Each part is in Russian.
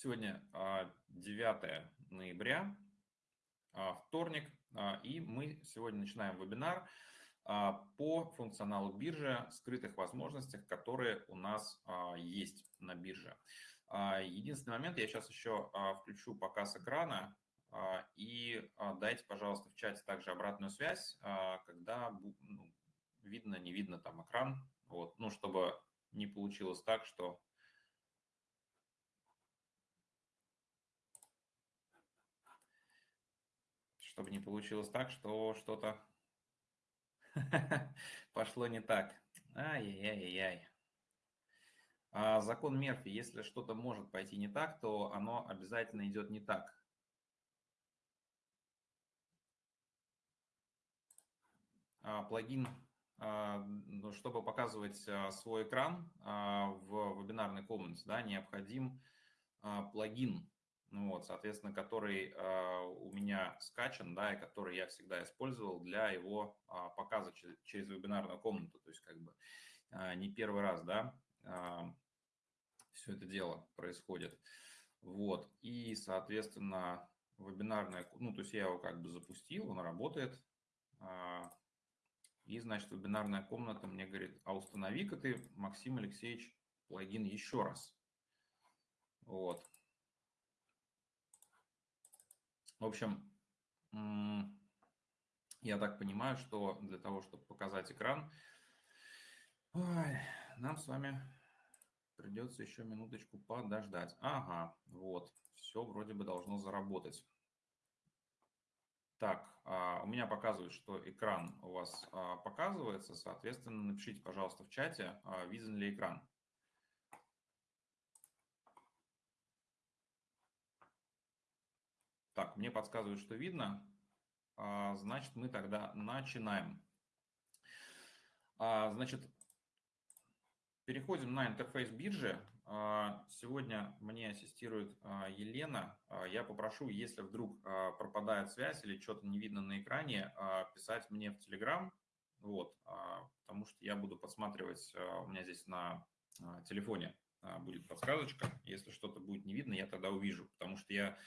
Сегодня 9 ноября, вторник, и мы сегодня начинаем вебинар по функционалу биржи, скрытых возможностях, которые у нас есть на бирже. Единственный момент, я сейчас еще включу показ экрана, и дайте, пожалуйста, в чате также обратную связь, когда ну, видно, не видно там экран, вот, ну, чтобы не получилось так, что чтобы не получилось так, что что-то пошло не так. Ай-яй-яй-яй. А закон Мерфи, если что-то может пойти не так, то оно обязательно идет не так. А, плагин а, ну, чтобы показывать а, свой экран а, в вебинарной комнате, да, необходим плагин, ну вот, соответственно, который у меня скачан, да, и который я всегда использовал для его показа через вебинарную комнату, то есть как бы не первый раз, да, все это дело происходит. Вот, и, соответственно, вебинарная, ну, то есть я его как бы запустил, он работает, и, значит, вебинарная комната мне говорит, а установи-ка ты, Максим Алексеевич, плагин еще раз. Вот. В общем, я так понимаю, что для того, чтобы показать экран, ой, нам с вами придется еще минуточку подождать. Ага, вот, все вроде бы должно заработать. Так, а, у меня показывает, что экран у вас а, показывается. Соответственно, напишите, пожалуйста, в чате, а, виден ли экран. Так, мне подсказывают, что видно. Значит, мы тогда начинаем. Значит, переходим на интерфейс биржи. А, сегодня мне ассистирует а, Елена. А, я попрошу, если вдруг пропадает связь или что-то не видно на экране, писать мне в Telegram, вот, потому что я буду подсматривать, у меня здесь на телефоне будет подсказочка, если что-то будет не видно, я тогда увижу, потому что я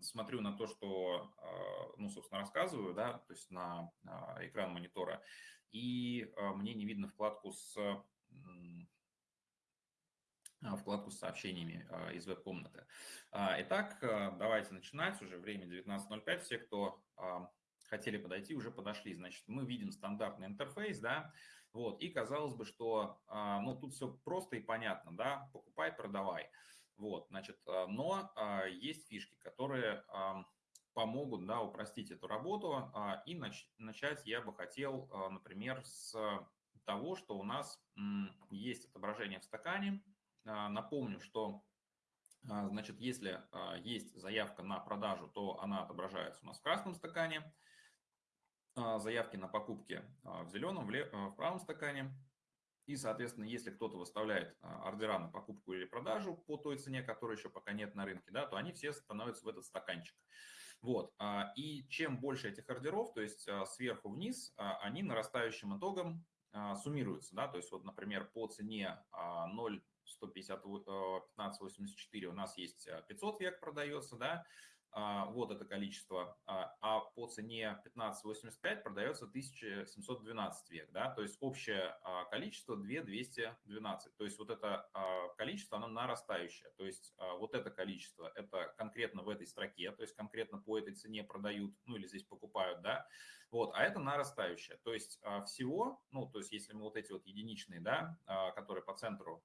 смотрю на то, что, ну, собственно, рассказываю, да, то есть на экран монитора, и мне не видно вкладку с а, вкладку с сообщениями а, из веб-комнаты. А, итак, давайте начинать. Уже время 19.05. Все, кто хотели подойти, уже подошли. Значит, мы видим стандартный интерфейс, да, вот, и казалось бы, что, ну, тут все просто и понятно, да, покупай, продавай, вот, значит, но есть фишки, которые помогут, да, упростить эту работу, и начать я бы хотел, например, с того, что у нас есть отображение в стакане, а, напомню, что а, Значит, если а, есть заявка на продажу, то она отображается у нас в красном стакане, заявки на покупки в зеленом, в правом стакане. И, соответственно, если кто-то выставляет ордера на покупку или продажу по той цене, которой еще пока нет на рынке, да, то они все становятся в этот стаканчик. Вот. И чем больше этих ордеров, то есть сверху вниз, они нарастающим итогом суммируются. Да? То есть, вот, например, по цене 0 150, 1584 у нас есть 500 э, век продается, да, а, вот это количество, а, а по цене 1585 продается 1712 век, да, то есть общее а, количество 2212, то есть вот это количество, оно нарастающее, то есть вот это количество, это конкретно в этой строке, то есть конкретно по этой цене продают, ну или здесь покупают, да, вот, а это нарастающее, то есть всего, ну, то есть если мы вот эти вот единичные, да, которые по центру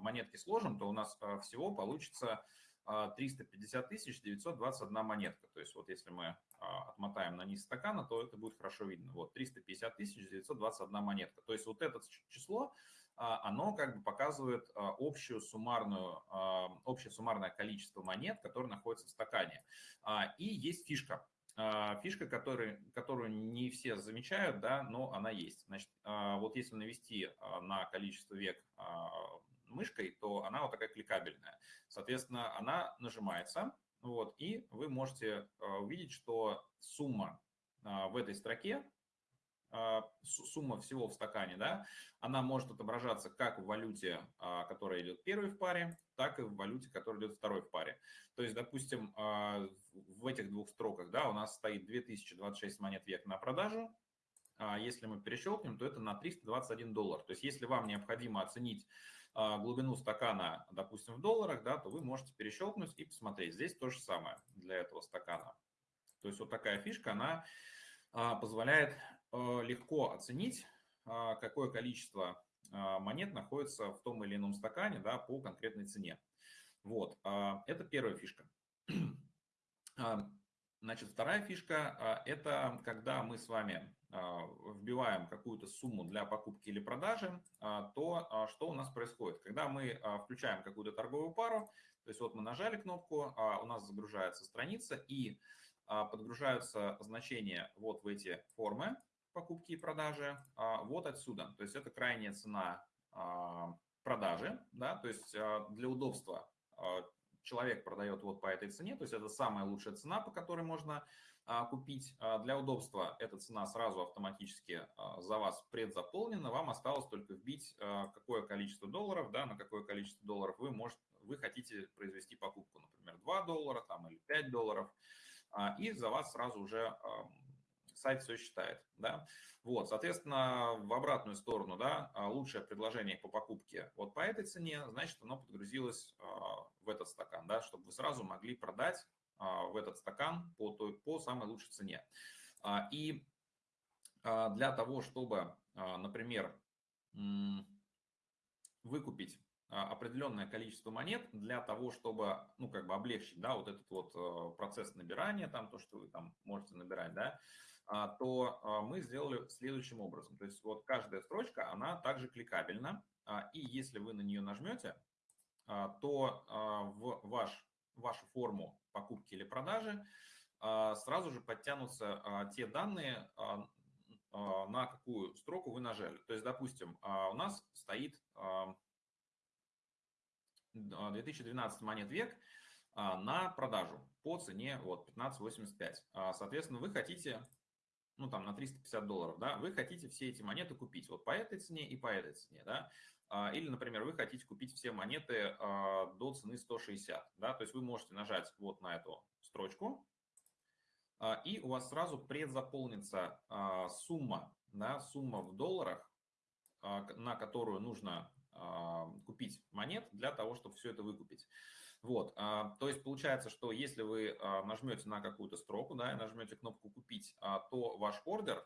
монетки сложим, то у нас всего получится 350 тысяч 921 монетка. То есть вот если мы а, отмотаем на низ стакана, то это будет хорошо видно. Вот 350 тысяч 921 монетка. То есть вот это число, а, оно как бы показывает а, общую суммарную, общее суммарное количество монет, которые находятся в стакане. И есть фишка. Фишка, который, которую не все замечают, да, но она есть. Значит, вот если навести на количество век мышкой, то она вот такая кликабельная. Соответственно, она нажимается, вот, и вы можете э, увидеть, что сумма э, в этой строке сумма всего в стакане, да, она может отображаться как в валюте, которая идет первой в паре, так и в валюте, которая идет второй в паре. То есть, допустим, в этих двух строках, да, у нас стоит 2026 монет век на продажу, если мы перещелкнем, то это на 321 доллар. То есть, если вам необходимо оценить а, глубину стакана, допустим, в долларах, да, то вы можете перещелкнуть и посмотреть. Здесь то же самое для этого стакана. То есть вот такая фишка, она а, позволяет а, легко оценить, какое количество монет находится в том или ином стакане да, по конкретной цене. Вот, это первая фишка. Значит, вторая фишка – это когда мы с вами а, вбиваем какую-то сумму для покупки или продажи, а, то а, что у нас происходит? Когда мы включаем какую-то торговую пару, то есть вот мы нажали кнопку, у нас загружается страница и подгружаются значения вот в эти формы покупки и продажи, вот отсюда. То есть это крайняя цена продажи, да, то есть для удобства человек продает вот по этой цене, то есть это самая лучшая цена, по которой можно а, купить. А, для удобства эта цена сразу автоматически а, за вас предзаполнена. Вам осталось только вбить, какое количество долларов, да, на какое количество долларов вы, можете, вы хотите произвести покупку. Например, 2 доллара там, или 5 долларов. И за вас сразу уже сайт все считает. Да? Вот, соответственно, в обратную сторону, да, лучшее предложение по покупке вот по этой цене, значит, оно подгрузилось в этот стакан, да, чтобы вы сразу могли продать а, в этот стакан по, той, по самой лучшей цене. А, и а, для того, чтобы, например, выкупить определенное количество монет для того, чтобы, ну, как бы облегчить, да, вот этот вот процесс набирания, там, то, что вы там можете набирать, да, то мы сделали следующим образом. То есть вот каждая строчка, она также кликабельна, и если вы на нее нажмете, то в ваш, вашу форму покупки или продажи, а, сразу же подтянутся а, те данные, а, на какую строку вы нажали. То есть, допустим, у нас стоит 2012 монет век на продажу по цене вот 15.85. Соответственно, вы хотите, ну там на 350 долларов, да, вы хотите все эти монеты купить вот по этой цене и по этой цене, да. Или, например, вы хотите купить все монеты до цены 160, да, то есть вы можете нажать вот на эту строчку, и у вас сразу предзаполнится сумма, да, сумма в долларах, на которую нужно купить монет для того, чтобы все это выкупить. Вот, то есть получается, что если вы нажмете на какую-то строку, да, и нажмете кнопку «Купить», то ваш ордер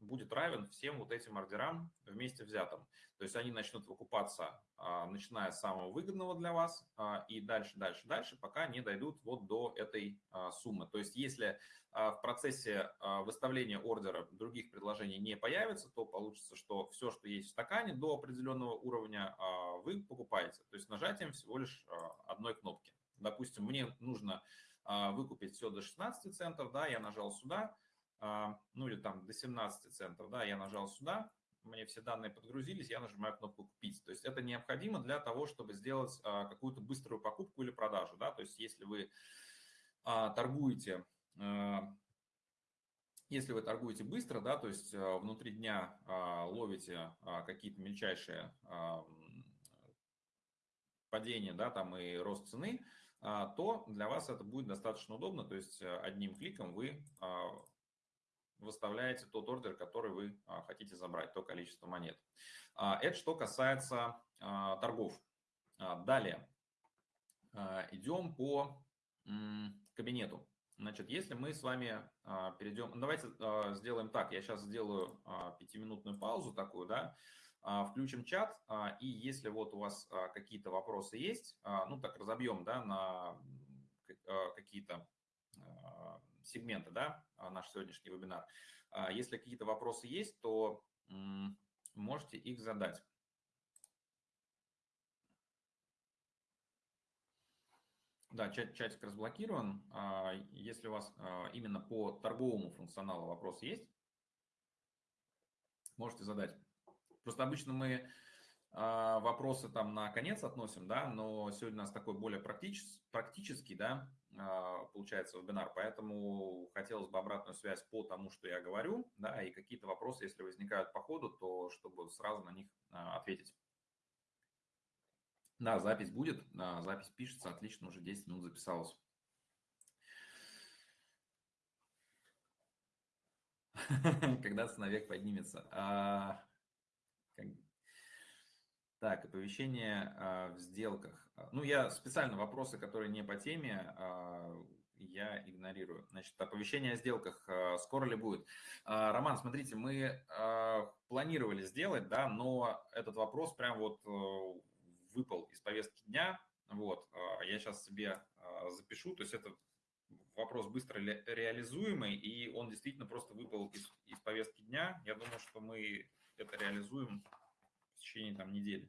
будет равен всем вот этим ордерам вместе взятым. То есть они начнут выкупаться, а, начиная с самого выгодного для вас а, и дальше, дальше, дальше, пока не дойдут вот до этой а, суммы. То есть если в процессе выставления ордера других предложений не появится, то получится, что все, что есть в стакане до определенного уровня, вы покупаете. То есть нажатием всего лишь одной кнопки. Допустим, мне нужно выкупить все до 16 центов, да, я нажал сюда, ну или там до 17 центов, да, я нажал сюда, мне все данные подгрузились, я нажимаю кнопку «Купить». То есть это необходимо для того, чтобы сделать а, какую-то быструю покупку или продажу, да, то есть если вы а, торгуете, если вы торгуете быстро, да, то есть внутри дня ловите какие-то мельчайшие падения, да, там и рост цены, то для вас это будет достаточно удобно, то есть одним кликом вы выставляете тот ордер, который вы а, хотите забрать, то количество монет. А, это что касается а, торгов. Далее идем по кабинету. Значит, если мы с вами перейдем, давайте сделаем так, я сейчас сделаю пятиминутную паузу такую, да, включим чат, и если вот у вас какие-то вопросы есть, ну так разобьем, да, на какие-то сегменты, да, а, наш сегодняшний вебинар. А, если какие-то вопросы есть, то можете их задать. Да, чат, чатик разблокирован. А, если у вас именно по торговому функционалу вопросы есть, можете задать. Просто обычно мы вопросы там на конец относим, да, но сегодня у нас такой более практический, практический, да, получается вебинар, поэтому хотелось бы обратную связь по тому, что я говорю, да, и какие-то вопросы, если возникают по ходу, то чтобы сразу на них а, ответить. Да, запись будет, запись пишется, отлично, уже 10 минут записалось. Когда ценовек поднимется. Так, оповещение а, в сделках. А, ну, я специально вопросы, которые не по теме, а, я игнорирую. Значит, оповещение о сделках скоро ли будет? Роман, смотрите, мы планировали сделать, да, но этот вопрос прям вот э, выпал из повестки дня. Вот, я сейчас себе запишу, то есть это вопрос быстро реализуемый, и он действительно просто выпал из, из повестки дня. Я думаю, что мы это реализуем течение там недели.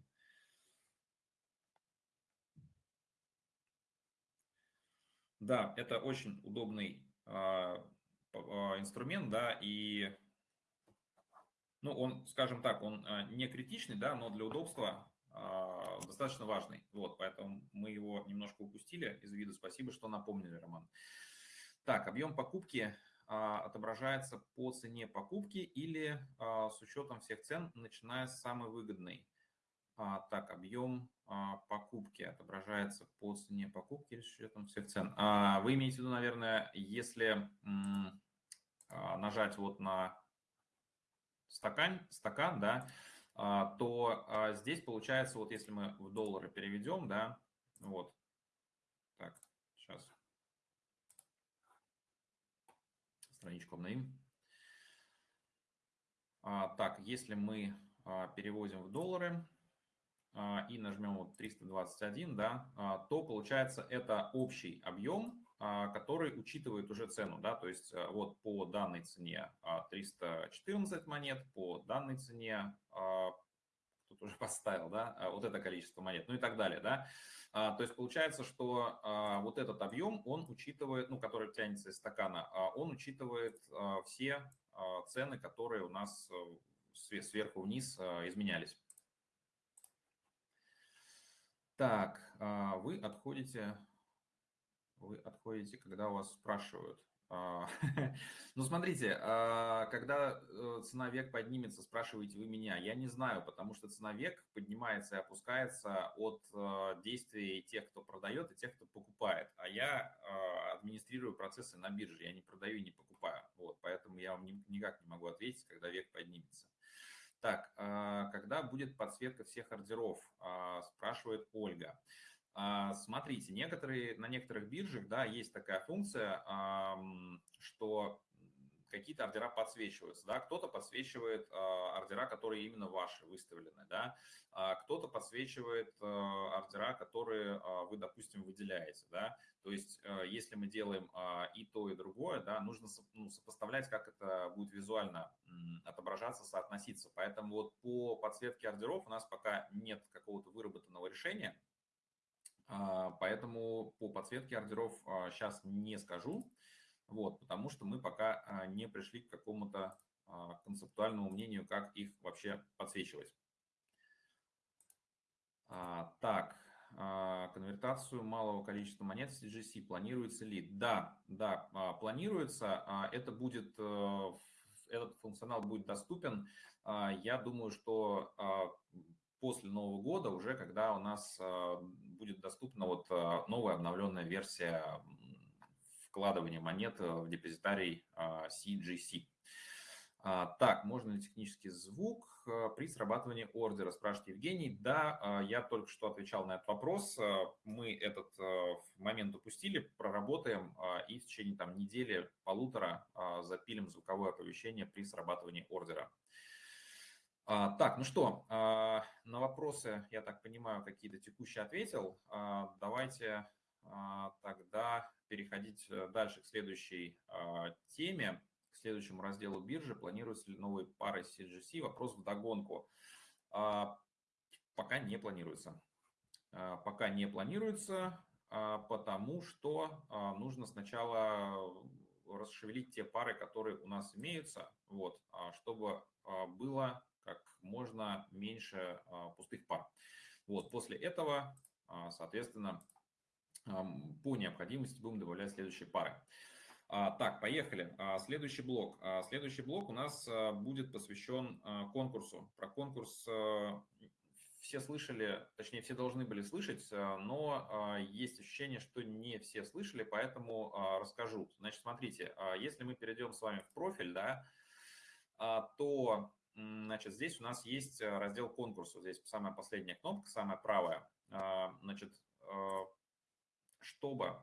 Да, это очень удобный а, а, инструмент, да, и, ну, он, скажем так, он а, не критичный, да, но для удобства достаточно важный. Вот, поэтому мы его немножко упустили из виду. Спасибо, что напомнили, Роман. Так, объем покупки отображается по цене покупки или а, с учетом всех цен, начиная с самой выгодной. А, так, объем покупки отображается по цене покупки или с учетом всех цен. Вы имеете в виду, наверное, если нажать вот на стакан, стакан, да, то здесь получается, вот если мы в доллары переведем, да, вот, так, сейчас страничку обновим. А, так, если мы а, переводим в доллары а, и нажмем вот 321, да, то получается это общий объем, который учитывает уже цену, да, то есть вот по данной цене 314 монет, по данной цене кто-то уже поставил, да, вот это количество монет, ну и так далее, да. А, то есть получается, что а, вот этот объем, он учитывает, ну, который тянется из стакана, а, он учитывает все цены, которые у нас э, сверху вниз изменялись. Так, вы отходите, вы отходите, когда у вас спрашивают. А, ну, смотрите, а, когда э, цена век поднимется, спрашиваете вы меня, я не знаю, потому что цена век поднимается и опускается от э, действий тех, кто продает, и тех, кто покупает. А я а, администрирую процессы на бирже, я не продаю и не покупаю. Вот, поэтому я вам никак не могу ответить, когда век поднимется. Так, когда будет подсветка всех ордеров, спрашивает Ольга. А, смотрите, некоторые, на некоторых биржах да, есть такая функция, что какие-то ордера подсвечиваются. Да? Кто-то подсвечивает а, ордера, которые именно ваши выставлены. Да? А кто-то подсвечивает ордера, которые вы, допустим, выделяете. Да? То есть, если мы делаем и то, и другое, да, нужно ну, сопоставлять, как это будет визуально отображаться, соотноситься. Поэтому вот по подсветке ордеров у нас пока нет какого-то выработанного решения. А, поэтому по подсветке ордеров сейчас а, не скажу, вот, потому что мы пока а, не пришли к какому-то концептуальному мнению, как их вообще подсвечивать. Так, конвертацию малого количества монет в CGC планируется ли? Да, да, планируется. Это будет, э, этот функционал будет доступен. Я думаю, что после Нового года, уже когда у нас а, будет доступна вот а, новая обновленная версия вкладывания монет в депозитарий CGC. А, так, можно ли технический звук при срабатывании ордера, спрашивает Евгений. Да, я только что отвечал на этот вопрос. Мы этот момент упустили, проработаем и в течение там, недели, полутора запилим звуковое оповещение при срабатывании ордера. А, так, ну что, а, на вопросы, я так понимаю, какие-то текущие ответил. А, давайте тогда переходить э, дальше к следующей теме, к следующему разделу биржи. Планируются ли новые пары CGC? Вопрос в догонку. Пока не планируется. Пока не планируется, потому что нужно сначала расшевелить те пары, которые у нас имеются, вот, чтобы было как можно меньше пустых пар. Вот, после этого, соответственно, по необходимости будем добавлять следующие пары. Так, поехали. Следующий блок. Следующий блок у нас будет посвящен конкурсу. Про конкурс все слышали, точнее, все должны были слышать, но а, есть ощущение, что не все слышали, поэтому а, расскажу. Значит, смотрите, а, если мы перейдем с вами в профиль, да, то значит, здесь у нас есть э, раздел конкурса. Здесь самая последняя кнопка, самая правая. Значит, чтобы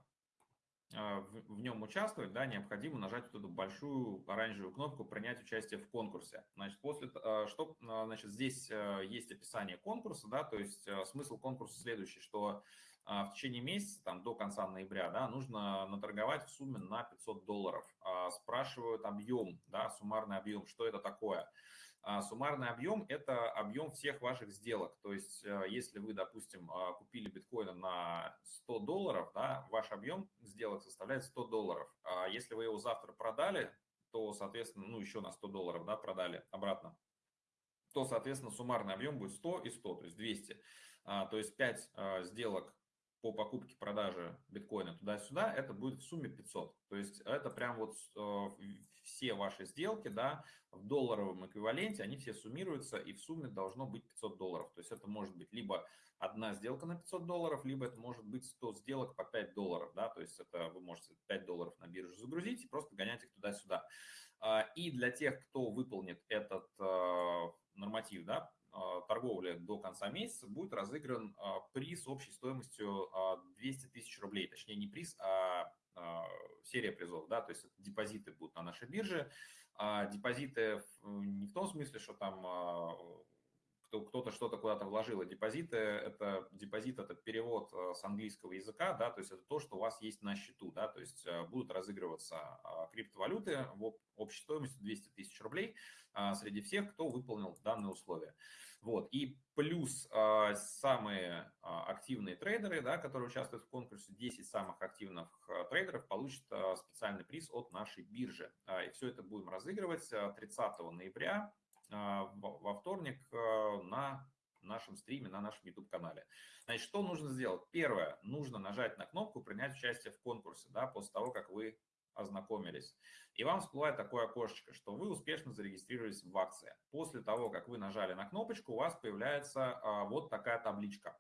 а, в, нем участвовать, да, необходимо нажать вот эту большую оранжевую кнопку «Принять участие в конкурсе». Значит, после, а, что, а, значит, здесь есть описание конкурса, да, то есть смысл конкурса следующий, что в течение месяца, там, до конца ноября, да, нужно наторговать в сумме на 500 долларов. Спрашивают объем, да, суммарный объем, что это такое – а суммарный объем – это объем всех ваших сделок. То есть, э, если вы, допустим, а, купили биткоина на 100 долларов, да, ваш объем сделок составляет 100 долларов. А если вы его завтра продали, то, соответственно, ну, еще на 100 долларов да, продали обратно, то, соответственно, суммарный объем будет 100 и 100, то есть 200. То есть 5 сделок по покупке, продаже биткоина туда-сюда, это будет в сумме 500. То есть это прям вот э, все ваши сделки, да, в долларовом эквиваленте, они все суммируются, и в сумме должно быть 500 долларов. То есть это может быть либо одна сделка на 500 долларов, либо это может быть 100 сделок по 5 долларов, да, то есть это вы можете 5 долларов на биржу загрузить и просто гонять их туда-сюда. А, и для тех, кто выполнит этот э, норматив, да, а, торговли до конца месяца будет разыгран а, приз общей стоимостью 200 а, тысяч рублей. Точнее, не приз, а серия призов. Да? То есть депозиты будут на нашей бирже. Депозиты не в том смысле, что там кто-то что-то куда-то вложил. А депозиты – это депозит, это перевод с английского языка, да, то есть это то, что у вас есть на счету, да, то есть будут разыгрываться криптовалюты в общей стоимости 200 тысяч рублей среди всех, кто выполнил данные условия. Вот. И плюс э, самые э, активные трейдеры, да, которые участвуют в конкурсе, 10 самых активных э, трейдеров получат э, специальный приз от нашей биржи. Э, и все это будем разыгрывать 30 ноября э, во вторник э, на нашем стриме, на нашем YouTube-канале. Значит, что нужно сделать? Первое, нужно нажать на кнопку «Принять участие в конкурсе», да, после того, как вы ознакомились. И вам всплывает такое окошечко, что вы успешно зарегистрировались в акции. После того, как вы нажали на кнопочку, у вас появляется а, вот такая табличка.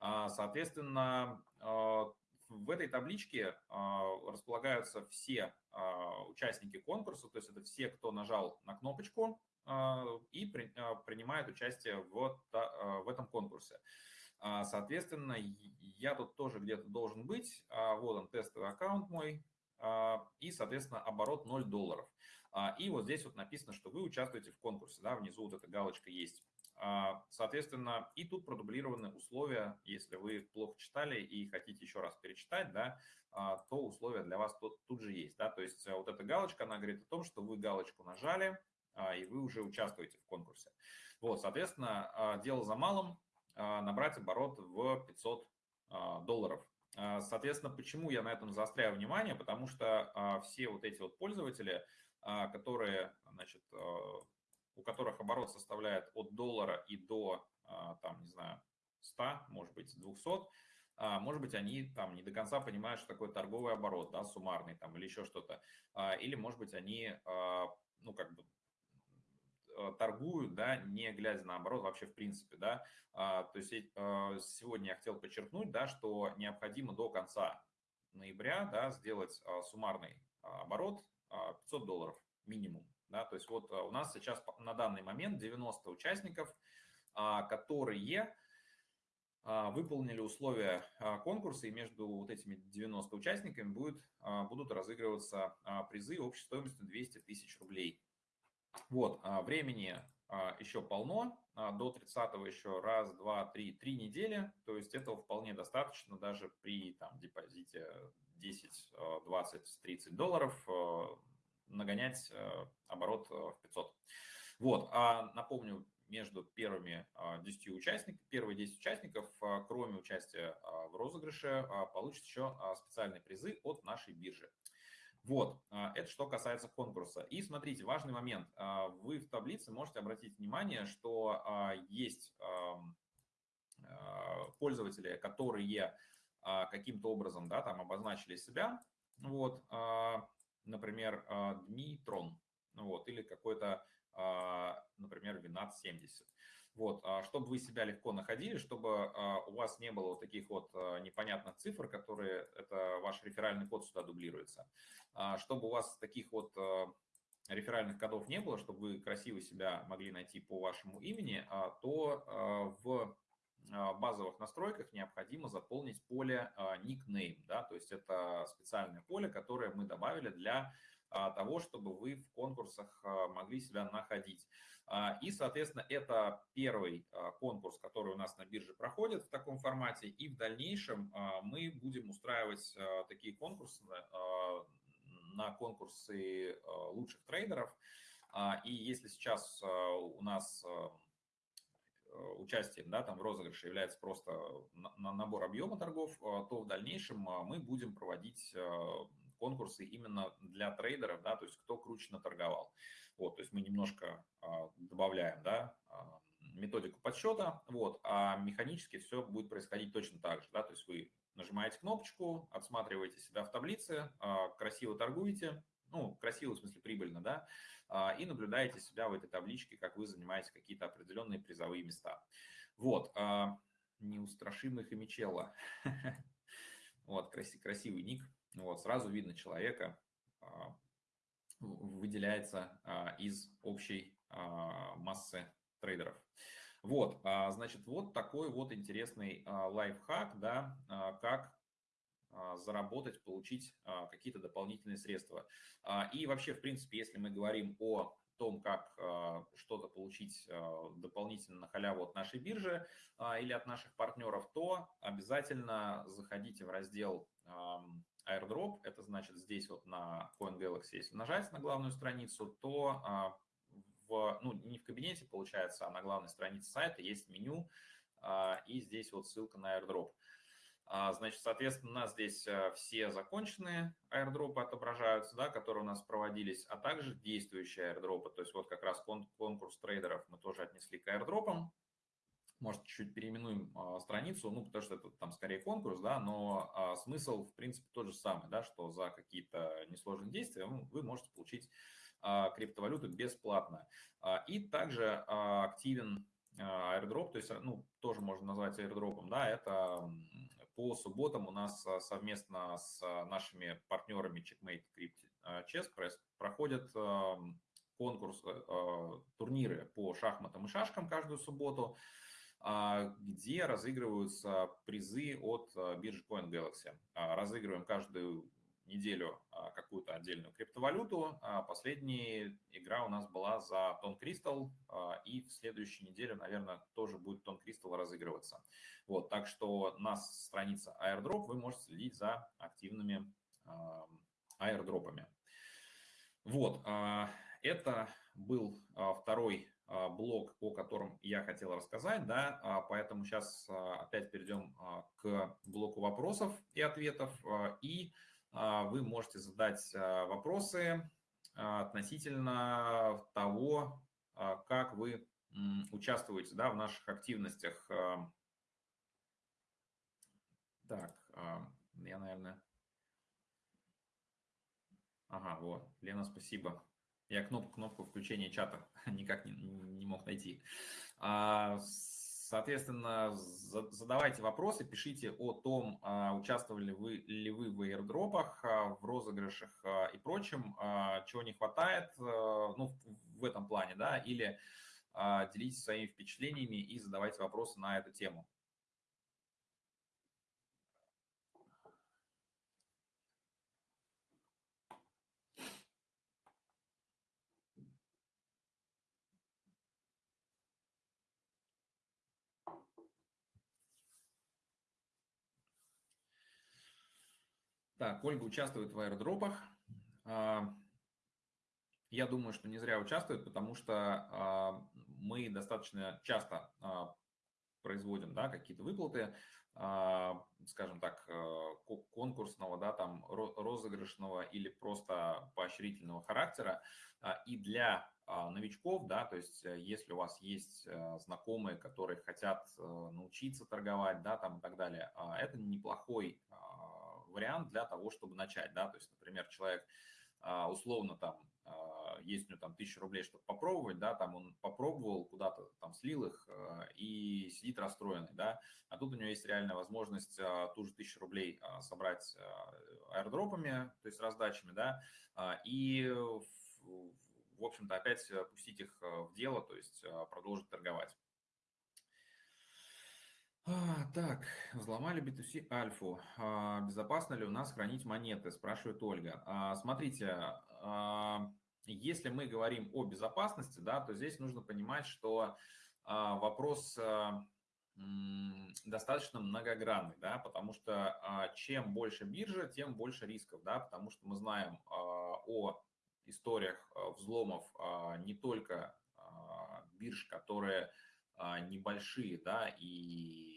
А, соответственно, а, в этой табличке располагаются все участники конкурса, то есть это все, кто нажал на кнопочку и принимает участие в, в этом конкурсе. Соответственно, я тут тоже где-то должен быть. Вот он, тестовый аккаунт мой. А, и, соответственно, оборот 0 долларов. А, и вот здесь вот написано, что вы участвуете в конкурсе, да, внизу вот эта галочка есть. А, соответственно, и тут продублированы условия, если вы плохо читали и хотите еще раз перечитать, да, то условия для вас тут, тут же есть. Да? То есть вот эта галочка, она говорит о том, что вы галочку нажали, и вы уже участвуете в конкурсе. Вот, соответственно, дело за малым, набрать оборот в 500 долларов. А, соответственно, почему я на этом заостряю внимание? Потому что а, все вот эти вот пользователи, а, которые, значит, у которых оборот составляет от доллара и до, там, не знаю, 100, может быть, 200, может быть, они там не до конца понимают, что такое торговый оборот, да, суммарный там или еще что-то. Или, может быть, они, ну, как бы торгуют, да, не глядя на оборот вообще в принципе, да. А, то есть э, сегодня я хотел подчеркнуть, да, что необходимо до конца ноября, да, сделать а, суммарный а, оборот 500 долларов минимум, да, то есть вот у нас сейчас на данный момент 90 участников, которые выполнили условия конкурса, и между вот этими 90 участниками будет, будут разыгрываться призы общей стоимостью 200 тысяч рублей. Вот, а, времени а, еще полно, а, до 30 еще раз, два, три, три недели, то есть этого вполне достаточно даже при там, депозите 10, 20, 30 долларов нагонять оборот в 500. Вот, а напомню, между первыми 10 участниками, первые 10 участников, кроме участия в розыгрыше, получат еще специальные призы от нашей биржи. Вот, это что касается конкурса. И смотрите, важный момент. Вы в таблице можете обратить внимание, что есть пользователи, которые каким-то образом да, там обозначили себя. Вот, например, Дмитрон, вот, или какой-то, например, Винат 70. Вот, а чтобы вы себя легко находили, чтобы а, у вас не было вот таких вот а, непонятных цифр, которые, это ваш реферальный код сюда дублируется, чтобы у вас таких вот реферальных кодов не было, чтобы вы красиво себя могли найти по вашему имени, то в базовых настройках необходимо заполнить поле никнейм, да, то есть это специальное поле, которое мы добавили для того, чтобы вы в конкурсах могли себя находить. А, и, соответственно, это первый а, конкурс, который у нас на бирже проходит в таком формате. И в дальнейшем а, мы будем устраивать такие конкурсы на конкурсы лучших трейдеров. И если сейчас у нас участием да, там, в розыгрыше является просто набор объема торгов, то в дальнейшем мы будем проводить конкурсы именно для трейдеров, да, то есть кто круче наторговал. Вот, то есть мы немножко а, добавляем, да, а, методику подсчета, вот, а механически все будет происходить точно так же, да, то есть вы нажимаете кнопочку, отсматриваете себя в таблице, а, красиво торгуете, ну, красиво в смысле прибыльно, да, и наблюдаете себя в этой табличке, как вы занимаете какие-то определенные призовые места. Вот, неустрашимый Хомичелло, вот, красивый ник, вот, сразу видно человека, выделяется а, из общей а, массы трейдеров. Вот, а, значит, вот такой вот интересный лайфхак, да, как заработать, получить какие-то дополнительные средства. И вообще, в принципе, если мы говорим о том, как что-то получить дополнительно на халяву от нашей биржи или от наших партнеров, то обязательно заходите в раздел airdrop, это значит здесь вот на CoinGalaxy, если нажать на главную страницу, то а, в, ну, не в кабинете получается, а на главной странице сайта есть меню, а, и здесь вот ссылка на airdrop. А, значит, соответственно, у нас здесь все законченные airdropы отображаются, да, которые у нас проводились, а также действующие airdropы. То есть вот как раз конкурс трейдеров мы тоже отнесли к airdropам может, чуть-чуть переименуем а, страницу, ну, потому что это там скорее конкурс, да, но а, смысл, в принципе, тот же самый, да, что за какие-то несложные действия вы можете получить а, криптовалюту бесплатно. А, и также а, активен а, airdrop, то есть, ну, тоже можно назвать airdropом, да, это по субботам у нас а, совместно с а, нашими партнерами Checkmate Crypt Chess Press проходят конкурс, турниры по шахматам и шашкам каждую субботу. А, где разыгрываются призы от а, биржи CoinGalaxy. А, разыгрываем каждую неделю какую-то отдельную криптовалюту. Последняя игра у нас была за Тон Кристалл, и в следующей неделе, наверное, тоже будет Тон Кристалл разыгрываться. Вот, так что на странице Airdrop вы можете следить за активными airdropами. Вот, это был второй блок, о котором я хотел рассказать, да, а, поэтому сейчас а, опять перейдем к блоку вопросов и ответов, и вы можете задать вопросы относительно того, как вы участвуете да, в наших активностях. Так, я, наверное... Ага, вот, Лена, спасибо. Я кнопку, кнопку включения чата никак не, не мог найти. А, соответственно, задавайте вопросы, пишите о том, а, участвовали вы, ли вы в аирдропах, а, в розыгрышах и прочем, чего не хватает, ну, в этом плане, да, или делитесь своими впечатлениями и задавайте вопросы на эту тему. Так, Ольга участвует в аирдропах. А, я думаю, что не зря участвует, потому что а, мы достаточно часто а, производим да, какие-то выплаты, скажем так, конкурсного, да, там розыгрышного или просто поощрительного характера. И для новичков, да, то есть если у вас есть знакомые, которые хотят научиться торговать, да, там и так далее, это неплохой вариант для того, чтобы начать, да, то есть, например, человек условно там есть у него там тысяча рублей, чтобы попробовать, да, там он попробовал, куда-то там слил их э, и сидит расстроенный, да, а тут у него есть реальная возможность а, ту же тысячу рублей а, собрать а, аирдропами, то есть раздачами, да, и, в общем-то, опять пустить их в дело, то есть продолжить торговать. Так, взломали B2C альфу. Безопасно ли у нас хранить монеты, спрашивает Ольга. Смотрите, если мы говорим о безопасности, да, то здесь нужно понимать, что а, вопрос а, достаточно многогранный, да, потому что а, чем больше биржа, тем больше рисков, да, потому что мы знаем о историях взломов не только бирж, которые небольшие, да, и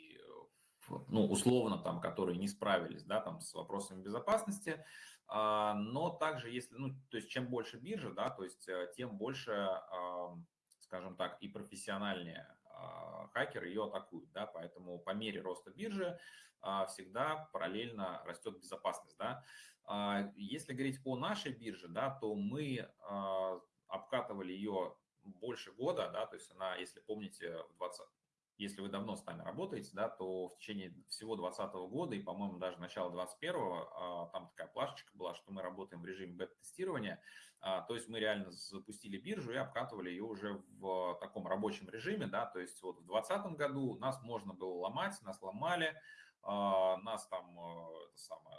ну, условно там, которые не справились, да, там с вопросами безопасности, а, но также, если, ну, то есть чем больше биржа, да, то есть э, тем больше, скажем так, и профессиональнее а, хакеры ее атакуют, да, поэтому по мере роста биржи а, всегда параллельно растет безопасность, да. Если говорить о нашей бирже, да, то мы обкатывали ее больше года, да, то есть она, если помните, в 20, если вы давно с нами работаете, да, то в течение всего 2020 года и, по-моему, даже начала 2021, а, там такая плашечка была, что мы работаем в режиме бета-тестирования, а, то есть мы реально запустили биржу и обкатывали ее уже в таком рабочем режиме, да, то есть вот в 2020 году нас можно было ломать, нас ломали, а, нас там это самое,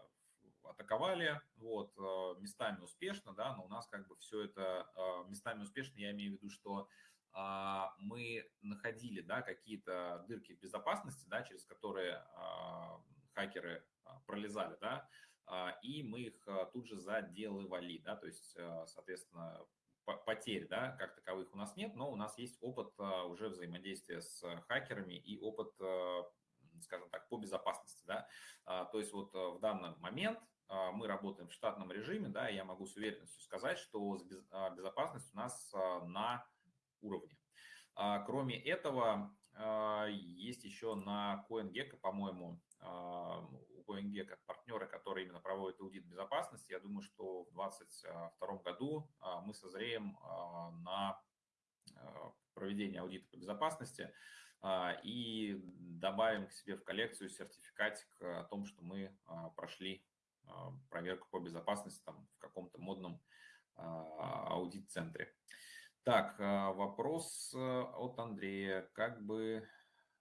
атаковали, вот, местами успешно, да, но у нас как бы все это местами успешно, я имею в виду, что мы находили да, какие-то дырки безопасности, да, через которые а, хакеры а, пролезали, да, и мы их тут же заделывали, да, то есть, соответственно, потерь, да, как таковых у нас нет, но у нас есть опыт уже взаимодействия с хакерами и опыт, скажем так, по безопасности, да, то есть вот в данный момент мы работаем в штатном режиме, да, я могу с уверенностью сказать, что безопасность у нас на уровне. А, кроме этого, а, есть еще на CoinGecko, по-моему, а, у CoinGecko партнеры, которые именно проводят аудит безопасности. Я думаю, что в 2022 году мы созреем на проведение аудита по безопасности и добавим к себе в коллекцию сертификатик о том, что мы прошли проверку по безопасности там, в каком-то модном аудит-центре. Так, а, вопрос э, от Андрея. Как бы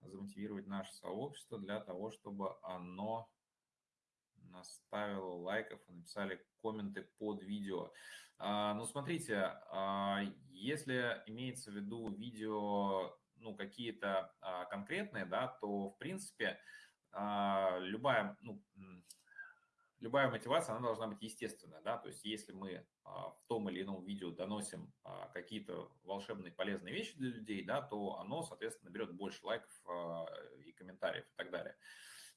замотивировать наше сообщество для того, чтобы оно наставило лайков и написали комменты под видео. А, ну, смотрите, а, если имеется в виду видео, ну, какие-то конкретные, да, то, в принципе, любая, ну, любая мотивация, она должна быть естественная, да, то есть если мы в том или ином видео доносим а, какие-то волшебные полезные вещи для людей, да, то оно, соответственно, берет больше лайков а, и комментариев и так далее.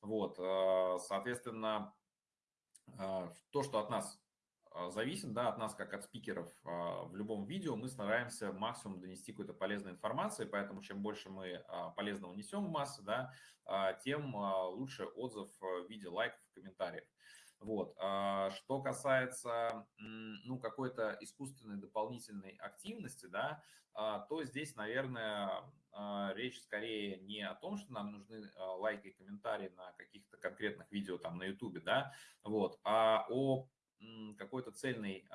Вот, соответственно, то, что от нас зависит, да, от нас, как от спикеров в любом видео, мы стараемся максимум донести какую-то полезную информацию, поэтому чем больше мы полезного несем в массы, да, тем лучше отзыв в виде лайков и комментариев. Вот. А что касается ну, какой-то искусственной дополнительной активности, да, а, то здесь, наверное, а, речь скорее не о том, что нам нужны лайки и комментарии на каких-то конкретных видео там на YouTube, да, вот, а о какой-то цельной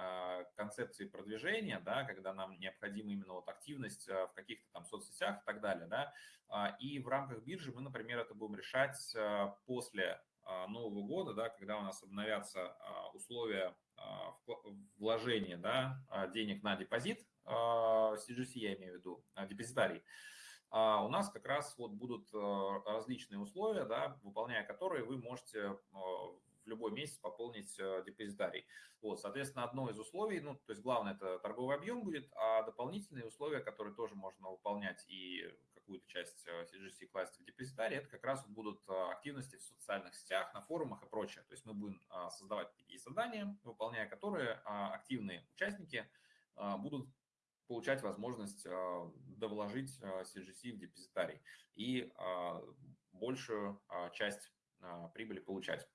концепции продвижения, да, когда нам необходима именно вот активность в каких-то там соцсетях и так далее, да, и в рамках биржи мы, например, это будем решать после Нового года, да, когда у нас обновятся а, условия а, вложения да, денег на депозит, CGC я имею в виду, депозитарий, у нас как раз вот будут различные условия, да, выполняя которые вы можете в любой месяц пополнить депозитарий. Вот, соответственно, одно из условий, ну, то есть главное это торговый объем будет, а дополнительные условия, которые тоже можно выполнять и какую-то часть CGC класть в депозитарий, это как раз будут активности в социальных сетях, на форумах и прочее. То есть мы будем создавать такие задания, выполняя которые активные участники будут получать возможность довложить CGC в депозитарий и большую часть прибыли получать.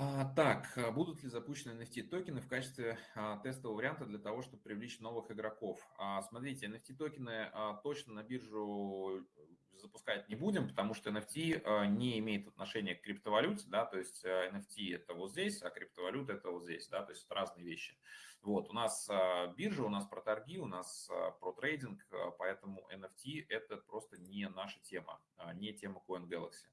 А, так, а будут ли запущены NFT-токены в качестве а, тестового варианта для того, чтобы привлечь новых игроков? Смотрите, NFT-токены точно на биржу запускать не будем, потому что NFT не имеет отношения к криптовалюте, да, то есть NFT это вот здесь, а криптовалюта это вот здесь, да, то есть это разные вещи. Вот, у нас биржа, у нас про торги, у нас про трейдинг, поэтому NFT это просто не наша тема, не тема CoinGalaxy.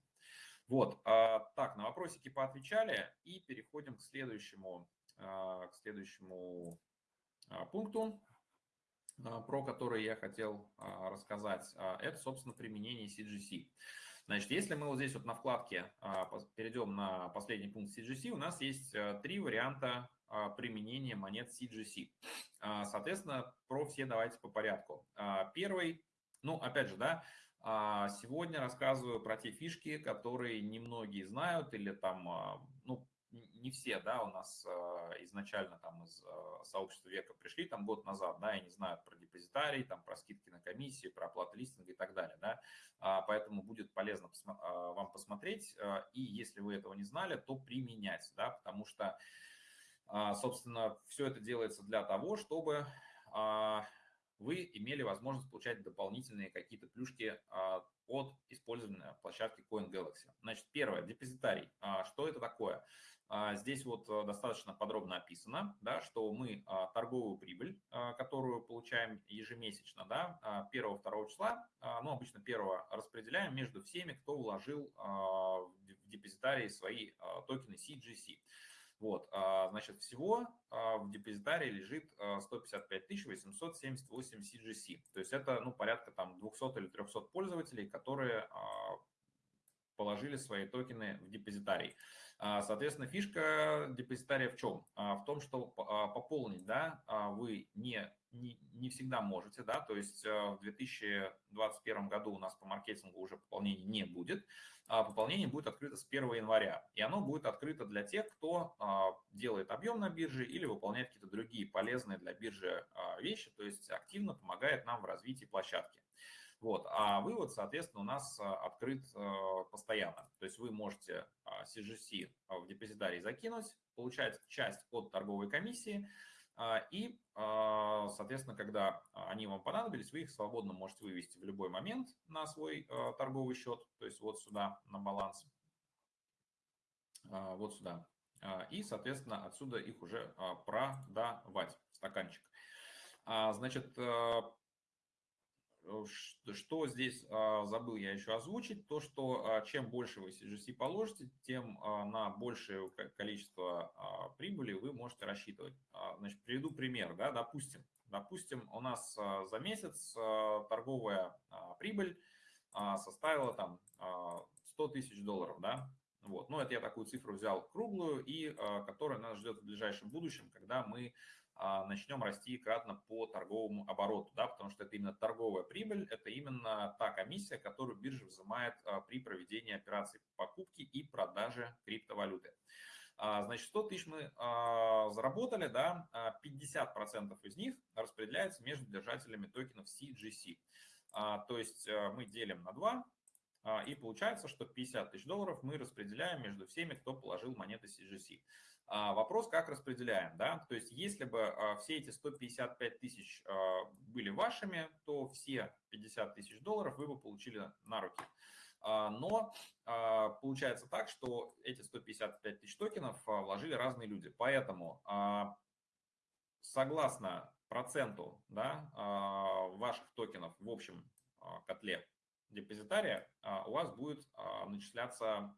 Вот, а, так, на вопросики поотвечали и переходим к следующему, а, к следующему а, пункту, про который я хотел рассказать. Это, собственно, применение CGC. Значит, если мы вот здесь вот на вкладке перейдем на последний пункт CGC, у нас есть три варианта применения монет CGC. Соответственно, про все давайте по порядку. Первый, ну, опять же, да, а сегодня рассказываю про те фишки, которые немногие знают или там, а, ну, не все, да, у нас а, изначально там из сообщества века пришли там год назад, да, и не знают про депозитарий, там про скидки на комиссии, про оплату листинга и так далее, да, поэтому будет полезно вам посмотреть, и если вы этого не знали, то применять, да, потому что, собственно, все это делается для того, чтобы вы имели возможность получать дополнительные какие-то плюшки а, от использования площадки CoinGalaxy. Значит, первое, депозитарий. А, что это такое? А, здесь вот э, достаточно подробно описано, да, что мы торговую прибыль, которую получаем ежемесячно, да, 1-2 числа, ну, обычно 1 распределяем между всеми, кто вложил в депозитарии свои токены CGC. Вот, а, значит, всего а, в депозитарии лежит 155 878 CGC. То есть это, ну, порядка там 200 или 300 пользователей, которые а, положили свои токены в депозитарий. Соответственно, фишка депозитария в чем? В том, что пополнить, да, вы не, не, не всегда можете, да, то есть в 2021 году у нас по маркетингу уже пополнений не будет, пополнение будет открыто с 1 января. И оно будет открыто для тех, кто а, делает объем на бирже или выполняет какие-то другие полезные для биржи а, вещи, то есть активно помогает нам в развитии площадки. Вот. А вывод, соответственно, у нас открыт постоянно. То есть вы можете CGC в депозитарий закинуть, получать часть от торговой комиссии, а, и, а, соответственно, когда они вам понадобились, вы их свободно можете вывести в любой момент на свой а, торговый счет, то есть вот сюда на баланс, вот сюда. И, соответственно, отсюда их уже продавать в стаканчик. Значит, что здесь а, забыл я еще озвучить, то что а, чем больше вы CGC положите, тем а, на большее количество прибыли вы можете рассчитывать. Значит, приведу пример, да, допустим, допустим, у нас за месяц торговая прибыль составила там 100 тысяч долларов, да, вот, ну это я такую цифру взял круглую и которая нас ждет в ближайшем будущем, когда мы начнем расти кратно по торговому обороту, да, потому что это именно торговая прибыль, это именно та комиссия, которую биржа взимает а, при проведении операций покупки и продажи криптовалюты. А, значит, 100 тысяч мы заработали, да, 50% из них распределяется между держателями токенов CGC. То есть мы делим на 2, и получается, что 50 тысяч долларов мы распределяем между всеми, кто положил монеты CGC. А, вопрос, как распределяем, да, то есть если бы а, все эти 155 тысяч а, были вашими, то все 50 тысяч долларов вы бы получили на руки. Но получается так, что эти 155 тысяч токенов вложили разные люди, поэтому согласно проценту да, ваших токенов в общем котле депозитария, у вас будет начисляться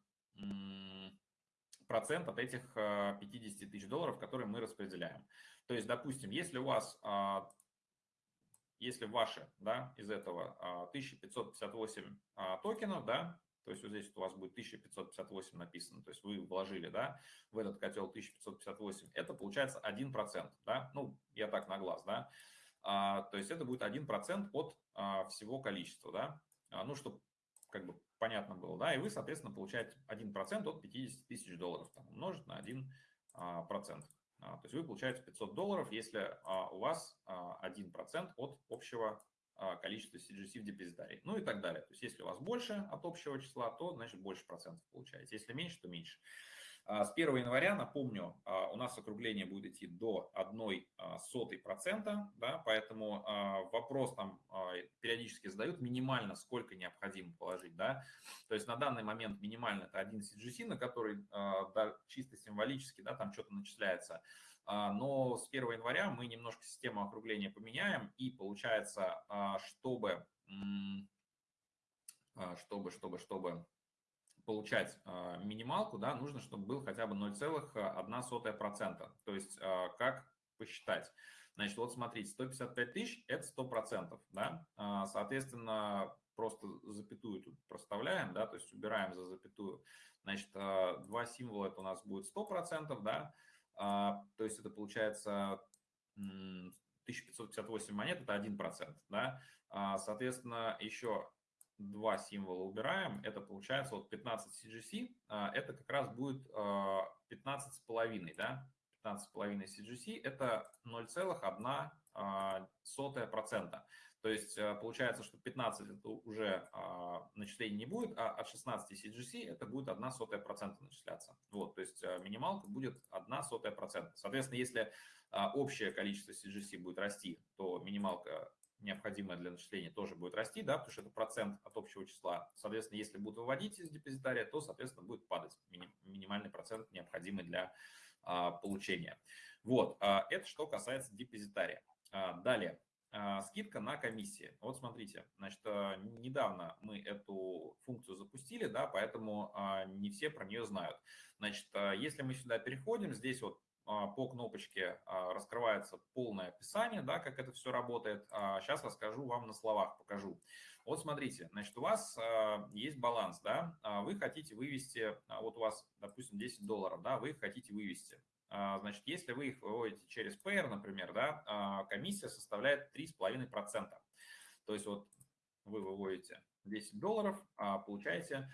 процент от этих 50 э, тысяч долларов, которые мы распределяем. То есть, допустим, если у вас, а, если ваши, да, из этого 1558 а, а, токенов, да, то есть вот здесь у вас будет 1558 написано, то есть вы вложили, да, в этот котел 1558, это получается 1%, да, ну, я так на глаз, да, то есть это будет 1% от всего количества, да, ну, чтобы как бы понятно было, да, и вы, соответственно, получаете 1% от 50 тысяч долларов, там, умножить на 1%. процент. То есть вы получаете 500 долларов, если у вас 1% от общего количества CGC в депозитарии, ну и так далее. То есть если у вас больше от общего числа, то, значит, больше процентов получаете. Если меньше, то меньше. А, с 1 января, напомню, а, у нас округление будет идти до 1 а, сотой процента, да, поэтому вопрос там периодически задают, минимально сколько необходимо положить, да, то есть на данный момент минимально это один CGC, на который да, чисто символически, да, там что-то начисляется, но с 1 января мы немножко систему округления поменяем, и получается, чтобы, чтобы, чтобы, чтобы получать а, минималку, да, нужно, чтобы был хотя бы 0,1%. То есть а, как посчитать? Значит, вот смотрите, 155 тысяч – это 100%, да, а, соответственно, просто запятую тут проставляем, да, то есть убираем за запятую. Значит, два символа – это у нас будет 100%, да, то есть это получается 1558 монет – это 1%, да, соответственно, еще два символа убираем, это получается вот 15 CGC, а, это как раз будет 15 с половиной, да, 15 с половиной CGC, это 0,1 а, сотая процента. То есть а, получается, что 15 это уже начислений не будет, а от 16 CGC это будет 1 сотая процента начисляться. Вот, то есть минималка будет 1 сотая процента. Соответственно, если общее количество CGC будет расти, то минималка необходимое для начисления, тоже будет расти, да, потому что это процент от общего числа. Соответственно, если будут выводить из депозитария, то, соответственно, будет падать минимальный процент, необходимый для а, получения. Вот, а, это что касается депозитария. А, далее, а, скидка на комиссии. Вот смотрите, значит, а, недавно мы эту функцию запустили, да, поэтому а, не все про нее знают. Значит, если мы сюда переходим, здесь вот а, по кнопочке а, раскрывается полное описание, да, как это все работает. Сейчас а, расскажу вам на словах, покажу. Вот смотрите, значит, у вас есть баланс, да, вы хотите вывести, вот у вас, допустим, 10 долларов, да, вы их хотите вывести. Значит, если вы их выводите через Payer, например, да, комиссия составляет 3,5%. То есть вот вы выводите 10 долларов, получаете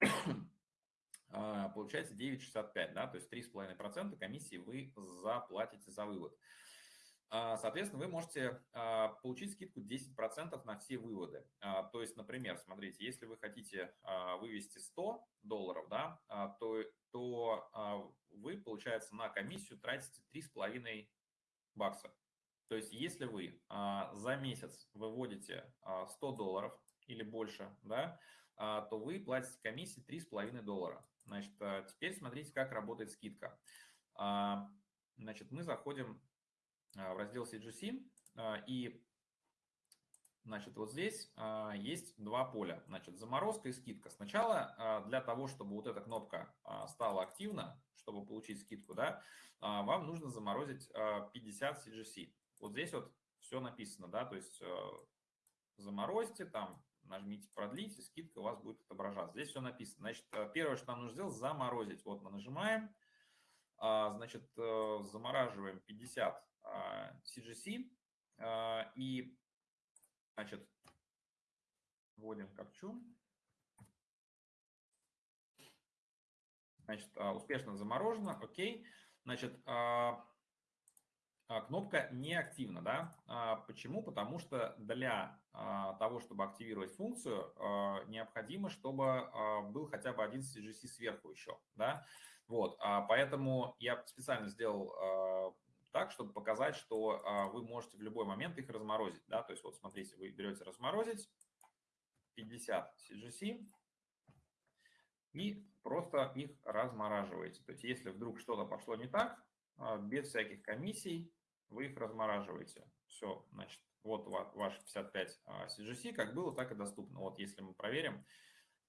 а, получается 9,65, да, то есть 3,5% комиссии вы заплатите за вывод. А, соответственно, вы можете а, получить скидку 10% на все выводы. То есть, например, смотрите, если вы хотите вывести 100 долларов, да, то, то вы, получается, на комиссию тратите 3,5 бакса. То есть, если вы за месяц выводите 100 долларов или больше, да, то вы платите комиссии 3,5 доллара. Значит, а, теперь смотрите, как работает скидка. А, значит, мы заходим а, в раздел CGC, и Значит, вот здесь есть два поля. Значит, заморозка и скидка. Сначала для того, чтобы вот эта кнопка стала активна, чтобы получить скидку, да, вам нужно заморозить 50 CGC. Вот здесь вот все написано, да, то есть заморозьте там нажмите продлить, и скидка у вас будет отображаться. Здесь все написано. Значит, э, первое, что нам нужно сделать, заморозить. Вот мы нажимаем, а, значит, э, замораживаем 50 CGC а, и, значит, вводим капчу. Значит, а, успешно заморожено, окей. Значит, а, кнопка не активна. Да? А, почему? Потому что для а, того, чтобы активировать функцию, необходимо, чтобы был хотя бы один CGC сверху еще. Да? Вот, поэтому я специально сделал так, чтобы показать, что вы можете в любой момент их разморозить. Да? То есть вот смотрите, вы берете разморозить 50 CGC и просто их размораживаете. То есть если вдруг что-то пошло не так, без всяких комиссий, вы их размораживаете. Все, значит, вот ваш 55 CGC, как было, так и доступно. Вот если мы проверим,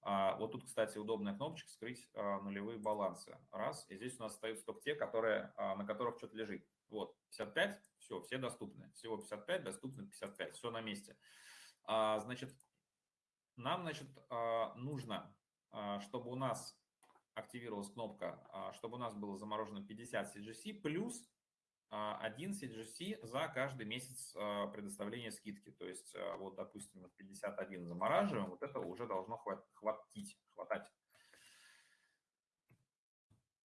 а, вот тут, кстати, удобная кнопочка «Скрыть а, нулевые балансы». Раз, и здесь у нас остаются только те, которые, а, на которых что-то лежит. Вот, 55, все, все доступны. Всего 55, доступно 55, все на месте. Значит, нам, значит, нужно, чтобы у нас активировалась кнопка, чтобы у нас было заморожено 50 CGC, плюс один CGC за каждый месяц предоставления скидки. То есть, вот, допустим, 51 замораживаем, вот это уже должно хватить, хватать.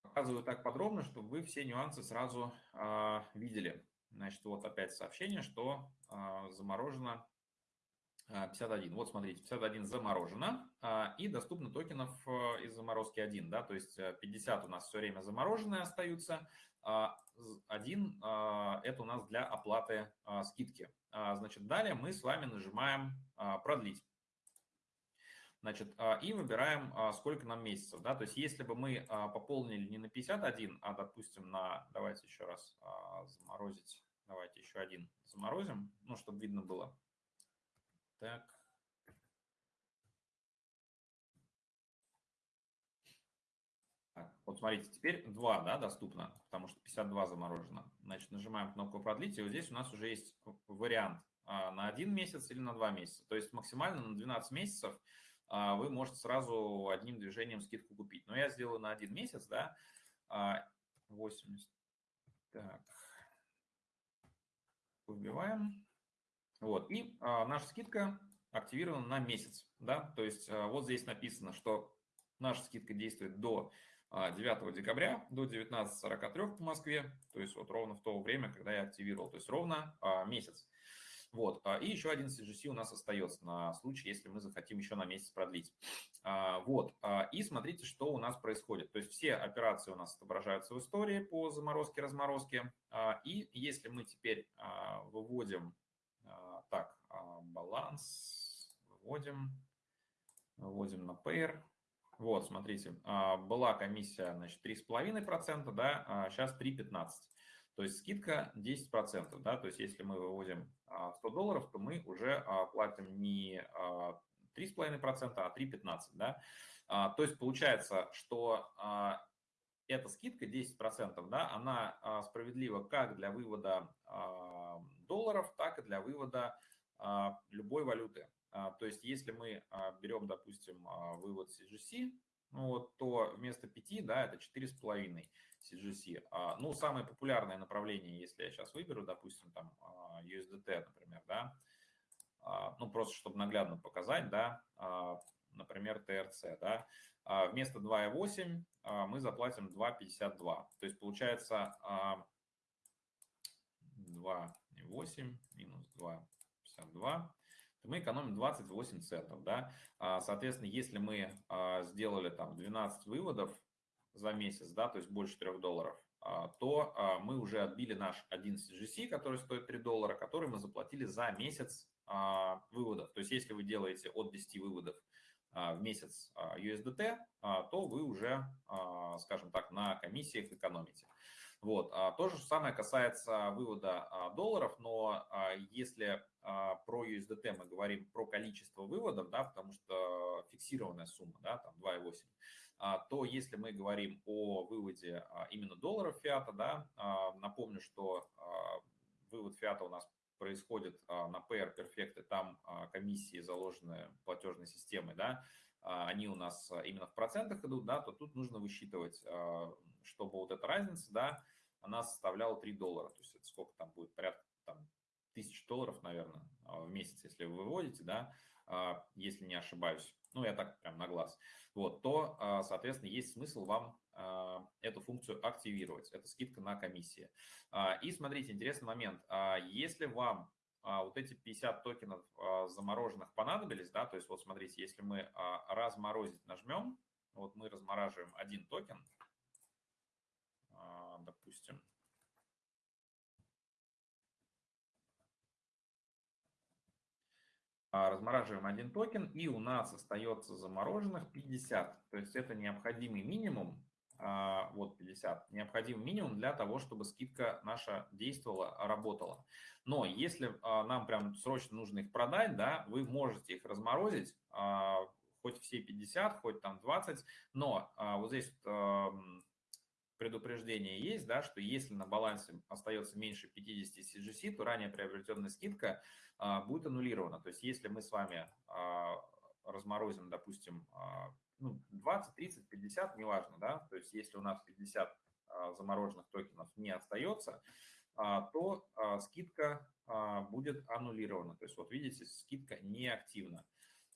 Показываю так подробно, чтобы вы все нюансы сразу видели. Значит, вот опять сообщение, что заморожено 51. Вот смотрите, 51 заморожено и доступно токенов из заморозки 1. Да, то есть 50 у нас все время замороженные остаются, а, один а, – это у нас для оплаты а, скидки. Значит, далее мы с вами нажимаем «Продлить». Значит, и выбираем, сколько нам месяцев. Да? То есть, если бы мы пополнили не на 51, а, допустим, на, давайте еще раз заморозить, давайте еще один заморозим, ну, чтобы видно было. Так, Вот смотрите, теперь 2 да, доступно, потому что 52 заморожено. Значит, нажимаем кнопку «Продлить», и вот здесь у нас уже есть вариант а, на один месяц или на два месяца. То есть максимально на 12 месяцев а, вы можете сразу одним движением скидку купить. Но я сделаю на один месяц, да, 80. А, так, выбиваем. Вот, и наша скидка активирована на месяц, да, то есть вот здесь написано, что наша скидка действует до 9 а, декабря до 19.43 по Москве, то есть вот ровно в то время, когда я активировал, то есть ровно а, месяц. Вот. А, и еще один CGC у нас остается на случай, если мы захотим еще на месяц продлить. Вот. И смотрите, что у нас происходит. То есть все операции у нас отображаются в истории по заморозке-разморозке. И если мы теперь выводим, так, баланс, выводим, выводим на pair, вот, смотрите, а, была комиссия, значит, 3,5%, да, а сейчас 3,15%. То есть скидка 10%, да, то есть если мы выводим 100 а, долларов, то мы уже платим не 3,5%, а 3,15%, да. То есть получается, что эта скидка 10%, да, она справедлива как для вывода долларов, так и для вывода любой валюты. А, то есть если мы а, берем, допустим, а, вывод CGC, ну вот, то вместо 5, да, это 4,5 CGC. Ну, самое популярное направление, если я сейчас выберу, допустим, там USDT, например, да, ну, просто чтобы наглядно показать, да, например, TRC, да, вместо 2,8 мы заплатим 2,52. То есть получается 2,8 минус 2,52 то мы экономим 28 центов. Да? А, соответственно, если мы а, сделали там 12 выводов за месяц, да, то есть больше 3 долларов, а, то мы уже отбили наш 1 CGC, который стоит 3 доллара, который мы заплатили за месяц выводов. То есть если вы делаете от 10 выводов в месяц USDT, то вы уже, скажем так, на комиссиях экономите. Вот. То же самое касается вывода долларов, но если про USDT мы говорим про количество выводов, да, потому что фиксированная сумма, да, там 2,8, то если мы говорим о выводе именно долларов фиата, да, напомню, что вывод фиата у нас происходит на PR Perfect, там комиссии заложены платежной системой, да, они у нас именно в процентах идут, да, то тут нужно высчитывать, чтобы вот эта разница, да, она составляла 3 доллара, то есть это сколько там будет, порядка там, тысяч долларов, наверное, в месяц, если вы выводите, да, а, если не ошибаюсь, ну, я так прям на глаз, вот, то, а, соответственно, есть смысл вам а, эту функцию активировать. Это скидка на комиссии. И смотрите, интересный момент. Если вам вот эти 50 токенов замороженных понадобились, да, то есть вот смотрите, если мы разморозить нажмем, вот мы размораживаем один токен, допустим, А, размораживаем один токен, и у нас остается замороженных 50. То есть это необходимый минимум, а, вот 50, необходимый минимум для того, чтобы скидка наша действовала, работала. Но если а, нам прям срочно нужно их продать, да, вы можете их разморозить, хоть все 50, хоть там 20, но вот здесь предупреждение есть, да, что если на балансе остается меньше 50 CGC, то ранее приобретенная скидка а, будет аннулирована. То есть если мы с вами а, разморозим, допустим, а, ну, 20, 30, 50, неважно, да, то есть если у нас 50 замороженных токенов не остается, то скидка будет аннулирована. То есть вот видите, скидка неактивна.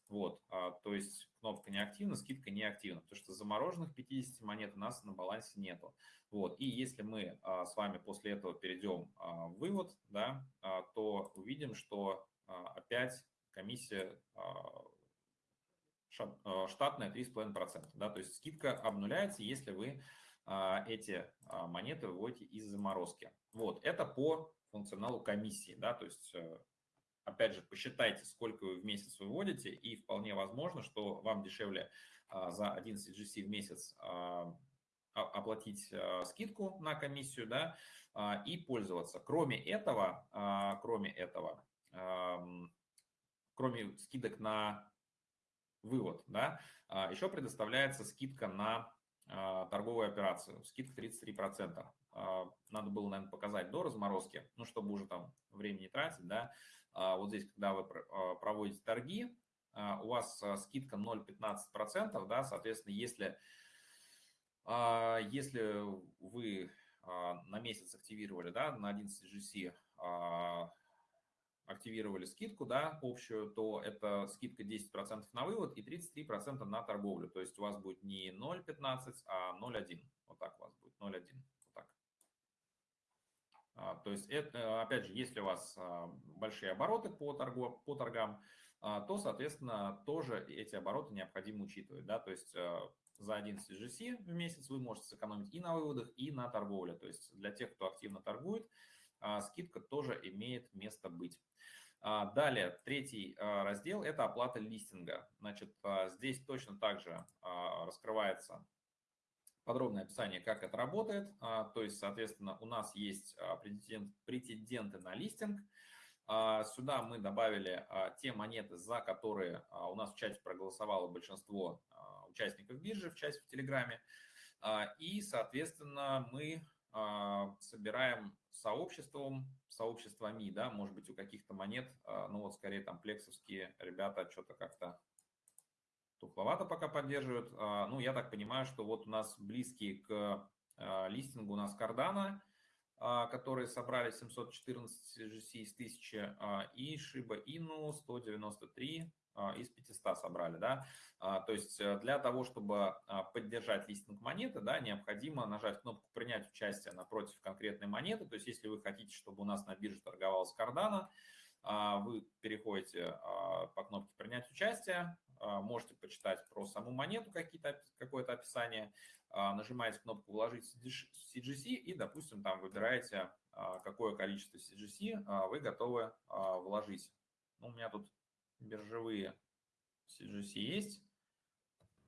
Вот, то есть кнопка неактивна, скидка неактивна, потому что замороженных 50 монет у нас на балансе нету. Вот, и если мы с вами после этого перейдем в вывод, да, то увидим, что опять комиссия штатная 3,5%. Да, то есть скидка обнуляется, если вы эти монеты выводите из заморозки. Вот, это по функционалу комиссии, да, то есть э, опять же, посчитайте, сколько вы в месяц выводите, и вполне возможно, что вам дешевле за 11 GC в месяц оплатить скидку на комиссию, да, и пользоваться. Кроме этого, кроме этого, кроме скидок на вывод, да, еще предоставляется скидка на торговую операцию, скидка 33%. Надо было, наверное, показать до разморозки, ну, чтобы уже там времени тратить, да. Вот здесь, когда вы проводите торги, у вас скидка 0,15%, да, соответственно, если, если вы на месяц активировали, да, на 11 GC активировали скидку, да, общую, то это скидка 10% на вывод и 33% на торговлю. То есть у вас будет не 0,15, а 0,1. Вот так у вас будет, 0,1. Вот так. А, то есть, это, опять же, если у вас а, большие обороты по, торгу, по торгам, а, то, соответственно, тоже эти обороты необходимо учитывать. Да? То есть за 11 GC в месяц вы можете сэкономить и на выводах, и на торговле. То есть для тех, кто активно торгует, скидка тоже имеет место быть. А, далее, третий а, раздел – это оплата листинга. Значит, а, здесь точно так же раскрывается подробное описание, как это работает. То есть, соответственно, у нас есть претенденты на листинг. Сюда мы добавили те монеты, за которые у нас в чате проголосовало большинство участников биржи, в чате в Телеграме. И, соответственно, мы собираем сообществом, сообществами, да, может быть, у каких-то монет, а, ну вот скорее там плексовские ребята что-то как-то тухловато пока поддерживают. А, ну, я так понимаю, что вот у нас близкие к а, листингу у нас Cardano, которые собрали 714 GC из 1000, и Shiba Inu 193 из 500 собрали, да. То есть э, для того, чтобы поддержать листинг монеты, да, необходимо нажать кнопку «Принять участие» напротив конкретной монеты. То есть если вы хотите, чтобы у нас на бирже торговалась Cardano, вы переходите по кнопке «Принять участие», можете почитать про саму монету какое-то описание, нажимаете кнопку «Вложить CGC» и, допустим, там выбираете, какое количество CGC вы готовы вложить. Ну, у меня тут биржевые CGC есть.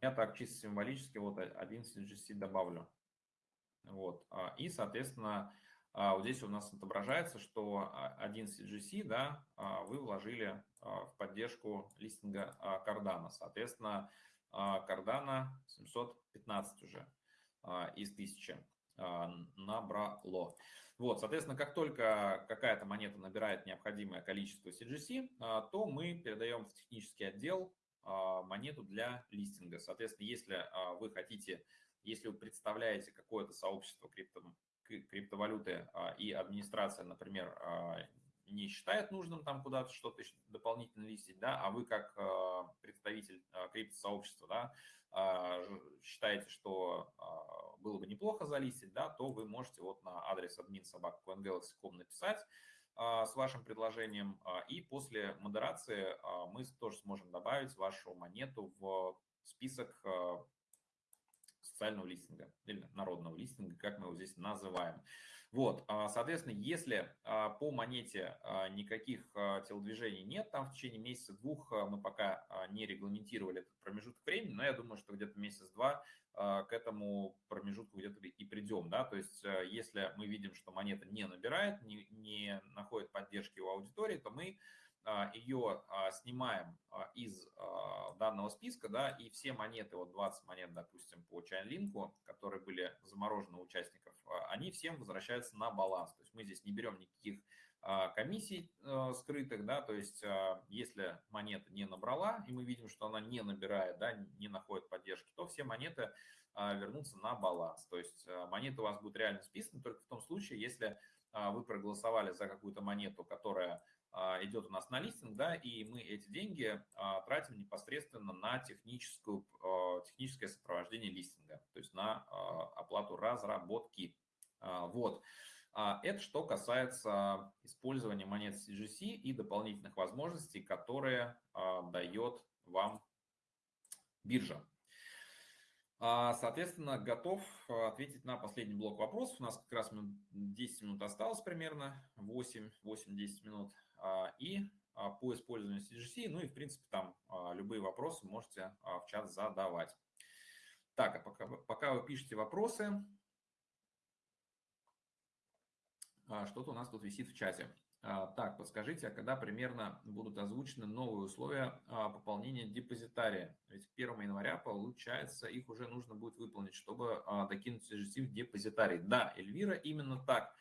Я так чисто символически вот один CGC добавлю. Вот. А, и, соответственно, а, вот здесь у нас отображается, что один CGC да, а, вы вложили в поддержку листинга Cardano. Соответственно, Cardano 715 уже из 1000 набрало. Вот, соответственно, как только какая-то монета набирает необходимое количество CGC, а, то мы передаем в технический отдел а, монету для листинга. Соответственно, если а, вы хотите, если вы представляете какое-то сообщество крипто, криптовалюты и администрация, например, не считает нужным там куда-то что-то дополнительно листить, да, а вы как представитель криптосообщества, да, считаете, что было бы неплохо залистить, да, то вы можете вот на адрес admin.sobaka.coingalaxy.com написать а, с вашим предложением, а, и после модерации а, мы тоже сможем добавить вашу монету в список социального листинга или народного листинга, как мы его здесь называем. Вот, соответственно, если по монете никаких телодвижений нет, там в течение месяца-двух мы пока не регламентировали этот промежуток времени, но я думаю, что где-то месяц-два к этому промежутку где-то и придем, да, то есть если мы видим, что монета не набирает, не, не находит поддержки у аудитории, то мы ее снимаем из данного списка, да, и все монеты, вот 20 монет, допустим, по Chainlink, которые были заморожены у участников, они всем возвращаются на баланс. То есть мы здесь не берем никаких комиссий скрытых, да, то есть если монета не набрала, и мы видим, что она не набирает, да, не находит поддержки, то все монеты вернутся на баланс. То есть монеты у вас будут реально списаны только в том случае, если вы проголосовали за какую-то монету, которая идет у нас на листинг, да, и мы эти деньги тратим непосредственно на техническую, техническое сопровождение листинга, то есть на оплату разработки. Вот. Это что касается использования монет CGC и дополнительных возможностей, которые дает вам биржа. А, соответственно, готов а, ответить на последний блок вопросов. У нас как раз 10 минут осталось примерно, 8-10 минут. А, и по использованию CGC, ну и в принципе там любые вопросы можете в чат задавать. Так, а пока, пока вы пишете вопросы, что-то у нас тут висит в чате. А, так, подскажите, а когда примерно будут озвучены новые условия а, пополнения депозитария? Ведь 1 января, получается, их уже нужно будет выполнить, чтобы а, докинуть CGC в депозитарий. Да, Эльвира, именно так.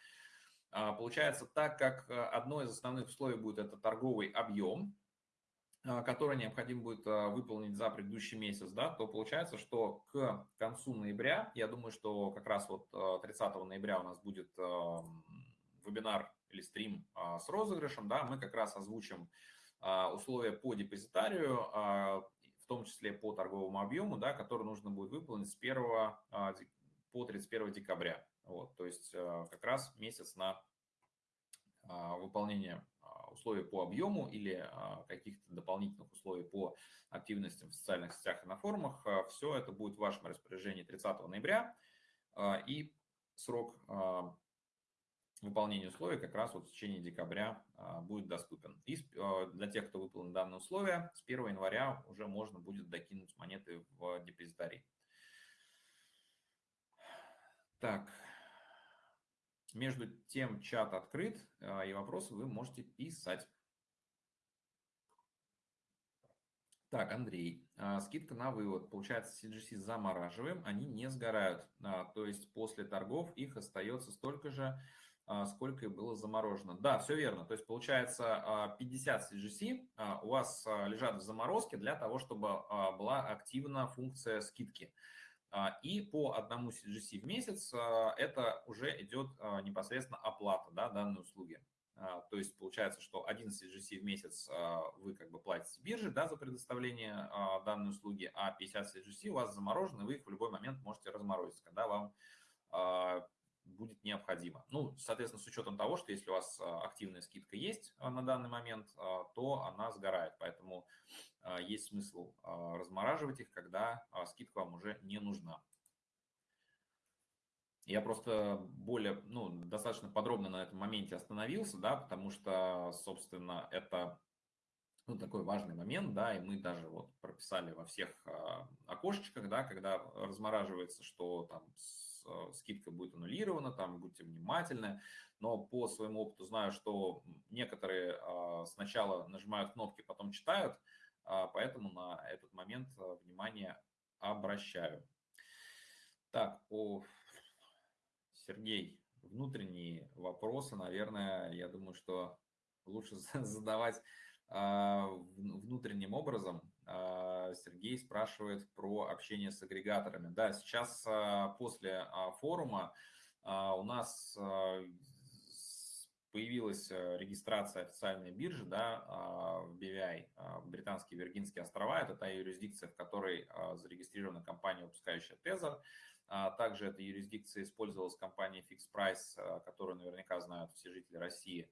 Получается, так как одно из основных условий будет это торговый объем, который необходимо будет выполнить за предыдущий месяц, да, то получается, что к концу ноября, я думаю, что как раз вот 30 ноября у нас будет вебинар или стрим а, с розыгрышем, да, мы как раз озвучим а, условия по депозитарию, а, в том числе по торговому объему, да, который нужно будет выполнить с 1 по 31 декабря. Вот, то есть как раз месяц на выполнение условий по объему или каких-то дополнительных условий по активностям в социальных сетях и на форумах. Все это будет в вашем распоряжении 30 ноября. И срок выполнение условий как раз вот в течение декабря а, будет доступен. И а, для тех, кто выполнил данные условия, с 1 января уже можно будет докинуть монеты в депозитарий. Так, между тем чат открыт, а, и вопросы вы можете писать. Так, Андрей, скидка на вывод. Получается, CGC замораживаем, они не сгорают. То есть после торгов их остается столько же, а, сколько и было заморожено. Да, все верно. То есть получается 50 а, CGC а, у вас лежат в заморозке для того, чтобы была активна функция скидки. И по одному CGC в месяц это уже идет непосредственно оплата да, данной услуги. То есть получается, что один CGC в месяц вы как бы платите бирже да, за предоставление данной услуги, а 50 CGC у вас заморожены, вы их в любой момент можете разморозить, когда вам будет необходимо. Ну, соответственно, с учетом того, что если у вас а, активная скидка есть а, на данный момент, а, то она сгорает. Поэтому есть смысл размораживать их, когда скидка вам уже не нужна. Я просто более, ну, достаточно подробно на этом моменте остановился, да, потому что, собственно, это ну, такой важный момент, да, и мы даже вот прописали во всех окошечках, да, когда размораживается, что там скидка будет аннулирована, там будьте внимательны. Но по своему опыту знаю, что некоторые а, сначала нажимают кнопки, потом читают, а, поэтому на этот момент э, внимание обращаю. Так, о, Сергей, внутренние вопросы, наверное, я думаю, что лучше задавать а, внутренним образом. А, Сергей спрашивает про общение с агрегаторами. Да, сейчас а, после форума у нас появилась регистрация официальной биржи да, в BVI, Британские Виргинские острова. Это та юрисдикция, в которой зарегистрирована компания, выпускающая Tether. Также эта юрисдикция использовалась компанией Fixed Price, которую наверняка знают все жители России,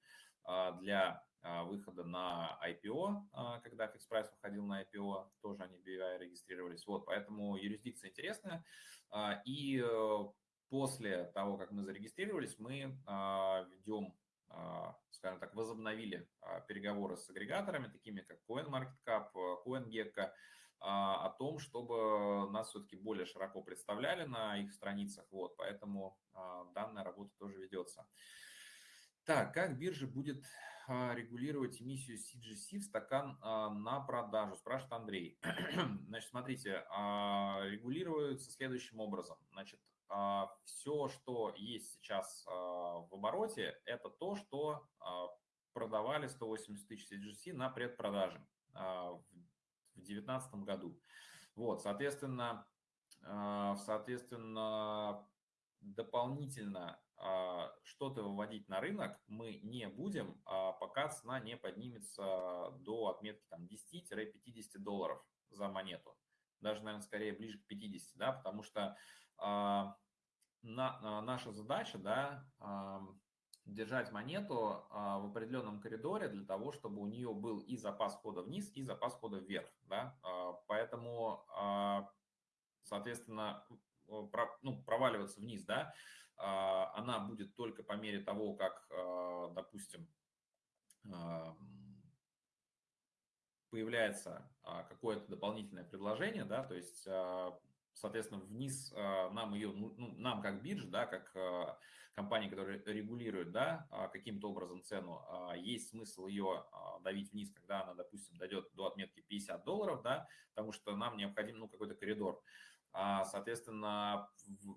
для а, выхода на IPO, а, когда FixPrice выходил на IPO, тоже они BVI регистрировались. Вот, поэтому юрисдикция интересная. А, и э, после того, как мы зарегистрировались, мы ведем, скажем так, возобновили переговоры с агрегаторами, такими как CoinMarketCap, CoinGecko, о том, чтобы нас все-таки более широко представляли на их страницах. Вот, поэтому данная работа тоже ведется. Так, как биржа будет а, регулировать эмиссию CGC в стакан а, на продажу, спрашивает Андрей. Значит, смотрите, а, регулируется следующим образом. Значит, все, что есть сейчас в обороте, это то, что продавали 180 тысяч CGC на предпродаже в 2019 году. Вот, соответственно, соответственно, дополнительно что-то выводить на рынок мы не будем, пока цена не поднимется до отметки там 10-50 долларов за монету. Даже, наверное, скорее ближе к 50, да, потому что на, наша задача, да, держать монету а, в определенном коридоре для того, чтобы у нее был и запас хода вниз, и запас хода вверх. Да? А, поэтому, а, соответственно, ну, проваливаться вниз, да, она будет только по мере того, как, допустим, появляется какое-то дополнительное предложение, да, то есть, соответственно, вниз нам ее, ну, ну, нам как биржа, да, как компании, которые регулируют да, а, каким-то образом цену, а, есть смысл ее а, давить вниз, когда она, допустим, дойдет до отметки 50 долларов, да, потому что нам необходим ну, какой-то коридор. Соответственно,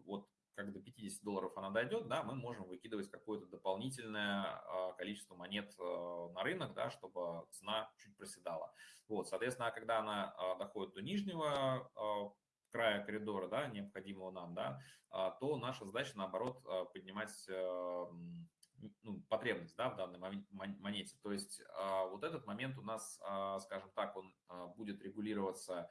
вот как до 50 долларов она дойдет, да, мы можем выкидывать какое-то дополнительное количество монет на рынок, да, чтобы цена чуть проседала. Вот, соответственно, когда она доходит до нижнего края коридора, да, необходимого нам, да, а, то наша задача, наоборот, а, поднимать ну, потребность да, в данной монете. То есть а, вот этот момент у нас, скажем так, он будет регулироваться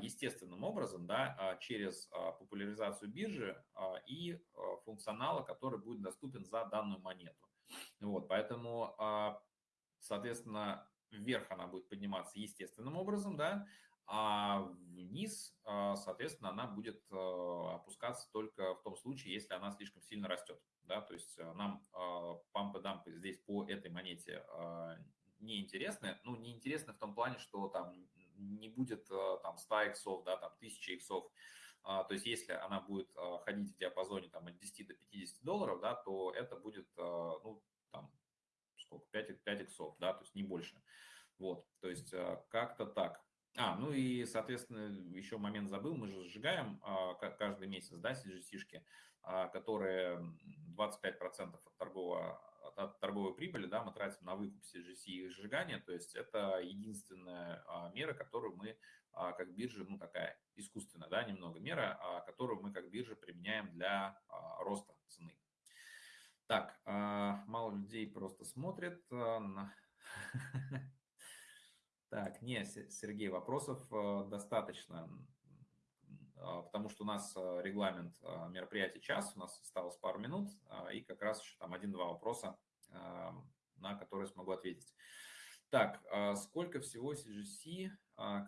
естественным образом да, через популяризацию биржи и функционала, который будет доступен за данную монету. Вот, поэтому, соответственно, вверх она будет подниматься естественным образом, да, а вниз, а, соответственно, она будет а, опускаться только в том случае, если она слишком сильно растет. Да? То есть а, нам пампы-дампы здесь по этой монете не интересны. Ну, не интересны в том плане, что там не будет там 100 иксов, да, там 1000 иксов. То есть если она будет ходить в диапазоне там, от 10 до 50 долларов, да, то это будет, ну, там, сколько, 5, 5 иксов, да, то есть не больше. Вот, то есть как-то так. А, ну и, соответственно, еще момент забыл, мы же сжигаем а, каждый месяц, да, CGC-шки, а, которые 25% от, торгового, от торговой прибыли, да, мы тратим на выкуп CGC и сжигание, то есть это единственная а, мера, которую мы а, как биржа, ну такая искусственная, да, немного мера, а, которую мы как биржа применяем для а, роста цены. Так, а, мало людей просто смотрят а, на... Так, нет, Сергей, вопросов э, достаточно, а, потому что у нас э, регламент э, мероприятия час, у нас осталось пару минут, а, и как раз еще там один-два вопроса, на которые смогу ответить. Так, а, сколько всего CGC,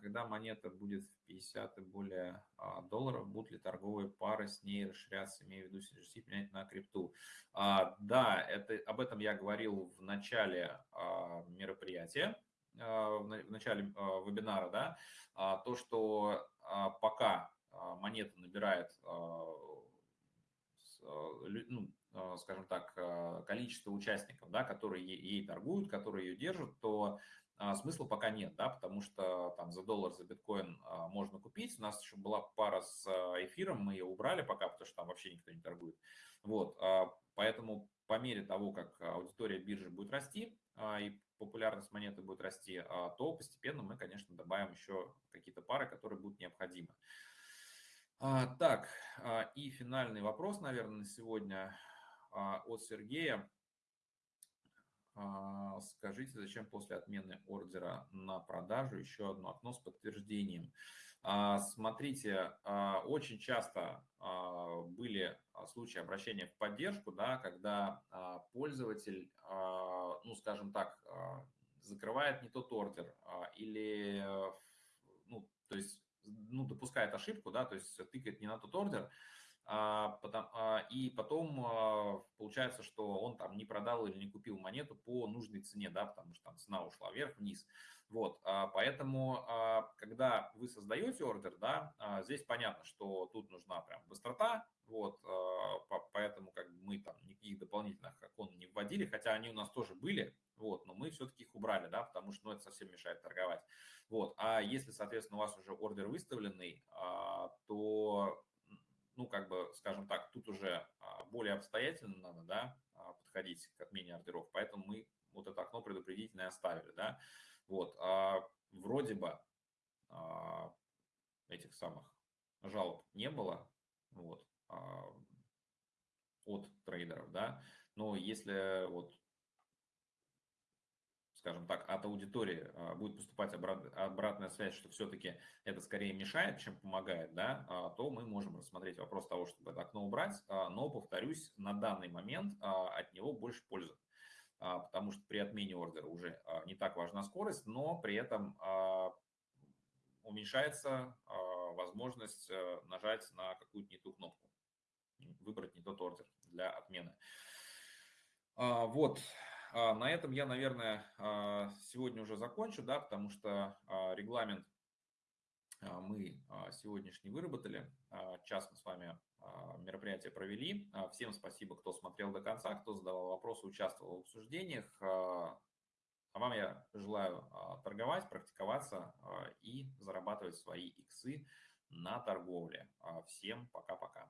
когда монета будет в 50 и более долларов, будут ли торговые пары с ней расширяться, имею в виду CGC, менять на крипту? Да, это, об этом я говорил в начале мероприятия. А, в начале а, вебинара, да, а, то, что пока монета набирает, ну, скажем так, количество участников, да, которые ей торгуют, которые ее держат, то смысла пока нет, да, потому что там за доллар, за биткоин можно купить. У нас еще была пара с эфиром, мы ее убрали пока, потому что там вообще никто не торгует. Вот, поэтому по мере того, как аудитория биржи будет расти и популярность монеты будет расти, а, то постепенно мы, конечно, добавим еще какие-то пары, которые будут необходимы. А, так, а, и финальный вопрос, наверное, на сегодня от Сергея. Скажите, зачем после отмены ордера на продажу еще одно окно с подтверждением? Смотрите, очень часто были случаи обращения в поддержку, да, когда пользователь, ну, скажем так, закрывает не тот ордер или, ну, то есть, ну, допускает ошибку, да, то есть тыкает не на тот ордер, а, а, и потом а, получается, что он там не продал или не купил монету по нужной цене, да, потому что там цена ушла вверх-вниз. Вот, поэтому, когда вы создаете ордер, да, здесь понятно, что тут нужна прям быстрота, вот, поэтому как бы мы там никаких дополнительных окон не вводили, хотя они у нас тоже были, вот, но мы все-таки их убрали, да, потому что ну, это совсем мешает торговать. Вот, а если, соответственно, у вас уже ордер выставленный, то ну, как бы, скажем так, тут уже а, более обстоятельно надо, да, а, подходить к отмене ордеров, поэтому мы вот это окно предупредительное оставили, да, вот, а вроде бы а, этих самых жалоб не было, вот, от трейдеров, да, но если вот скажем так, от аудитории а, будет поступать обратная связь, что все-таки это скорее мешает, чем помогает, да, а, то мы можем рассмотреть вопрос того, чтобы это окно убрать, а, но, повторюсь, на данный момент от него больше пользы, потому что при отмене ордера уже не так важна скорость, но при этом уменьшается возможность нажать на какую-то не ту кнопку, выбрать не тот ордер для отмены. Вот, на этом я, наверное, а, сегодня уже закончу, да, потому что а, регламент мы сегодняшний выработали. Час мы с вами мероприятие провели. Всем спасибо, кто смотрел до конца, кто задавал вопросы, участвовал в обсуждениях. А вам я желаю торговать, практиковаться и зарабатывать свои иксы на торговле. Всем пока-пока.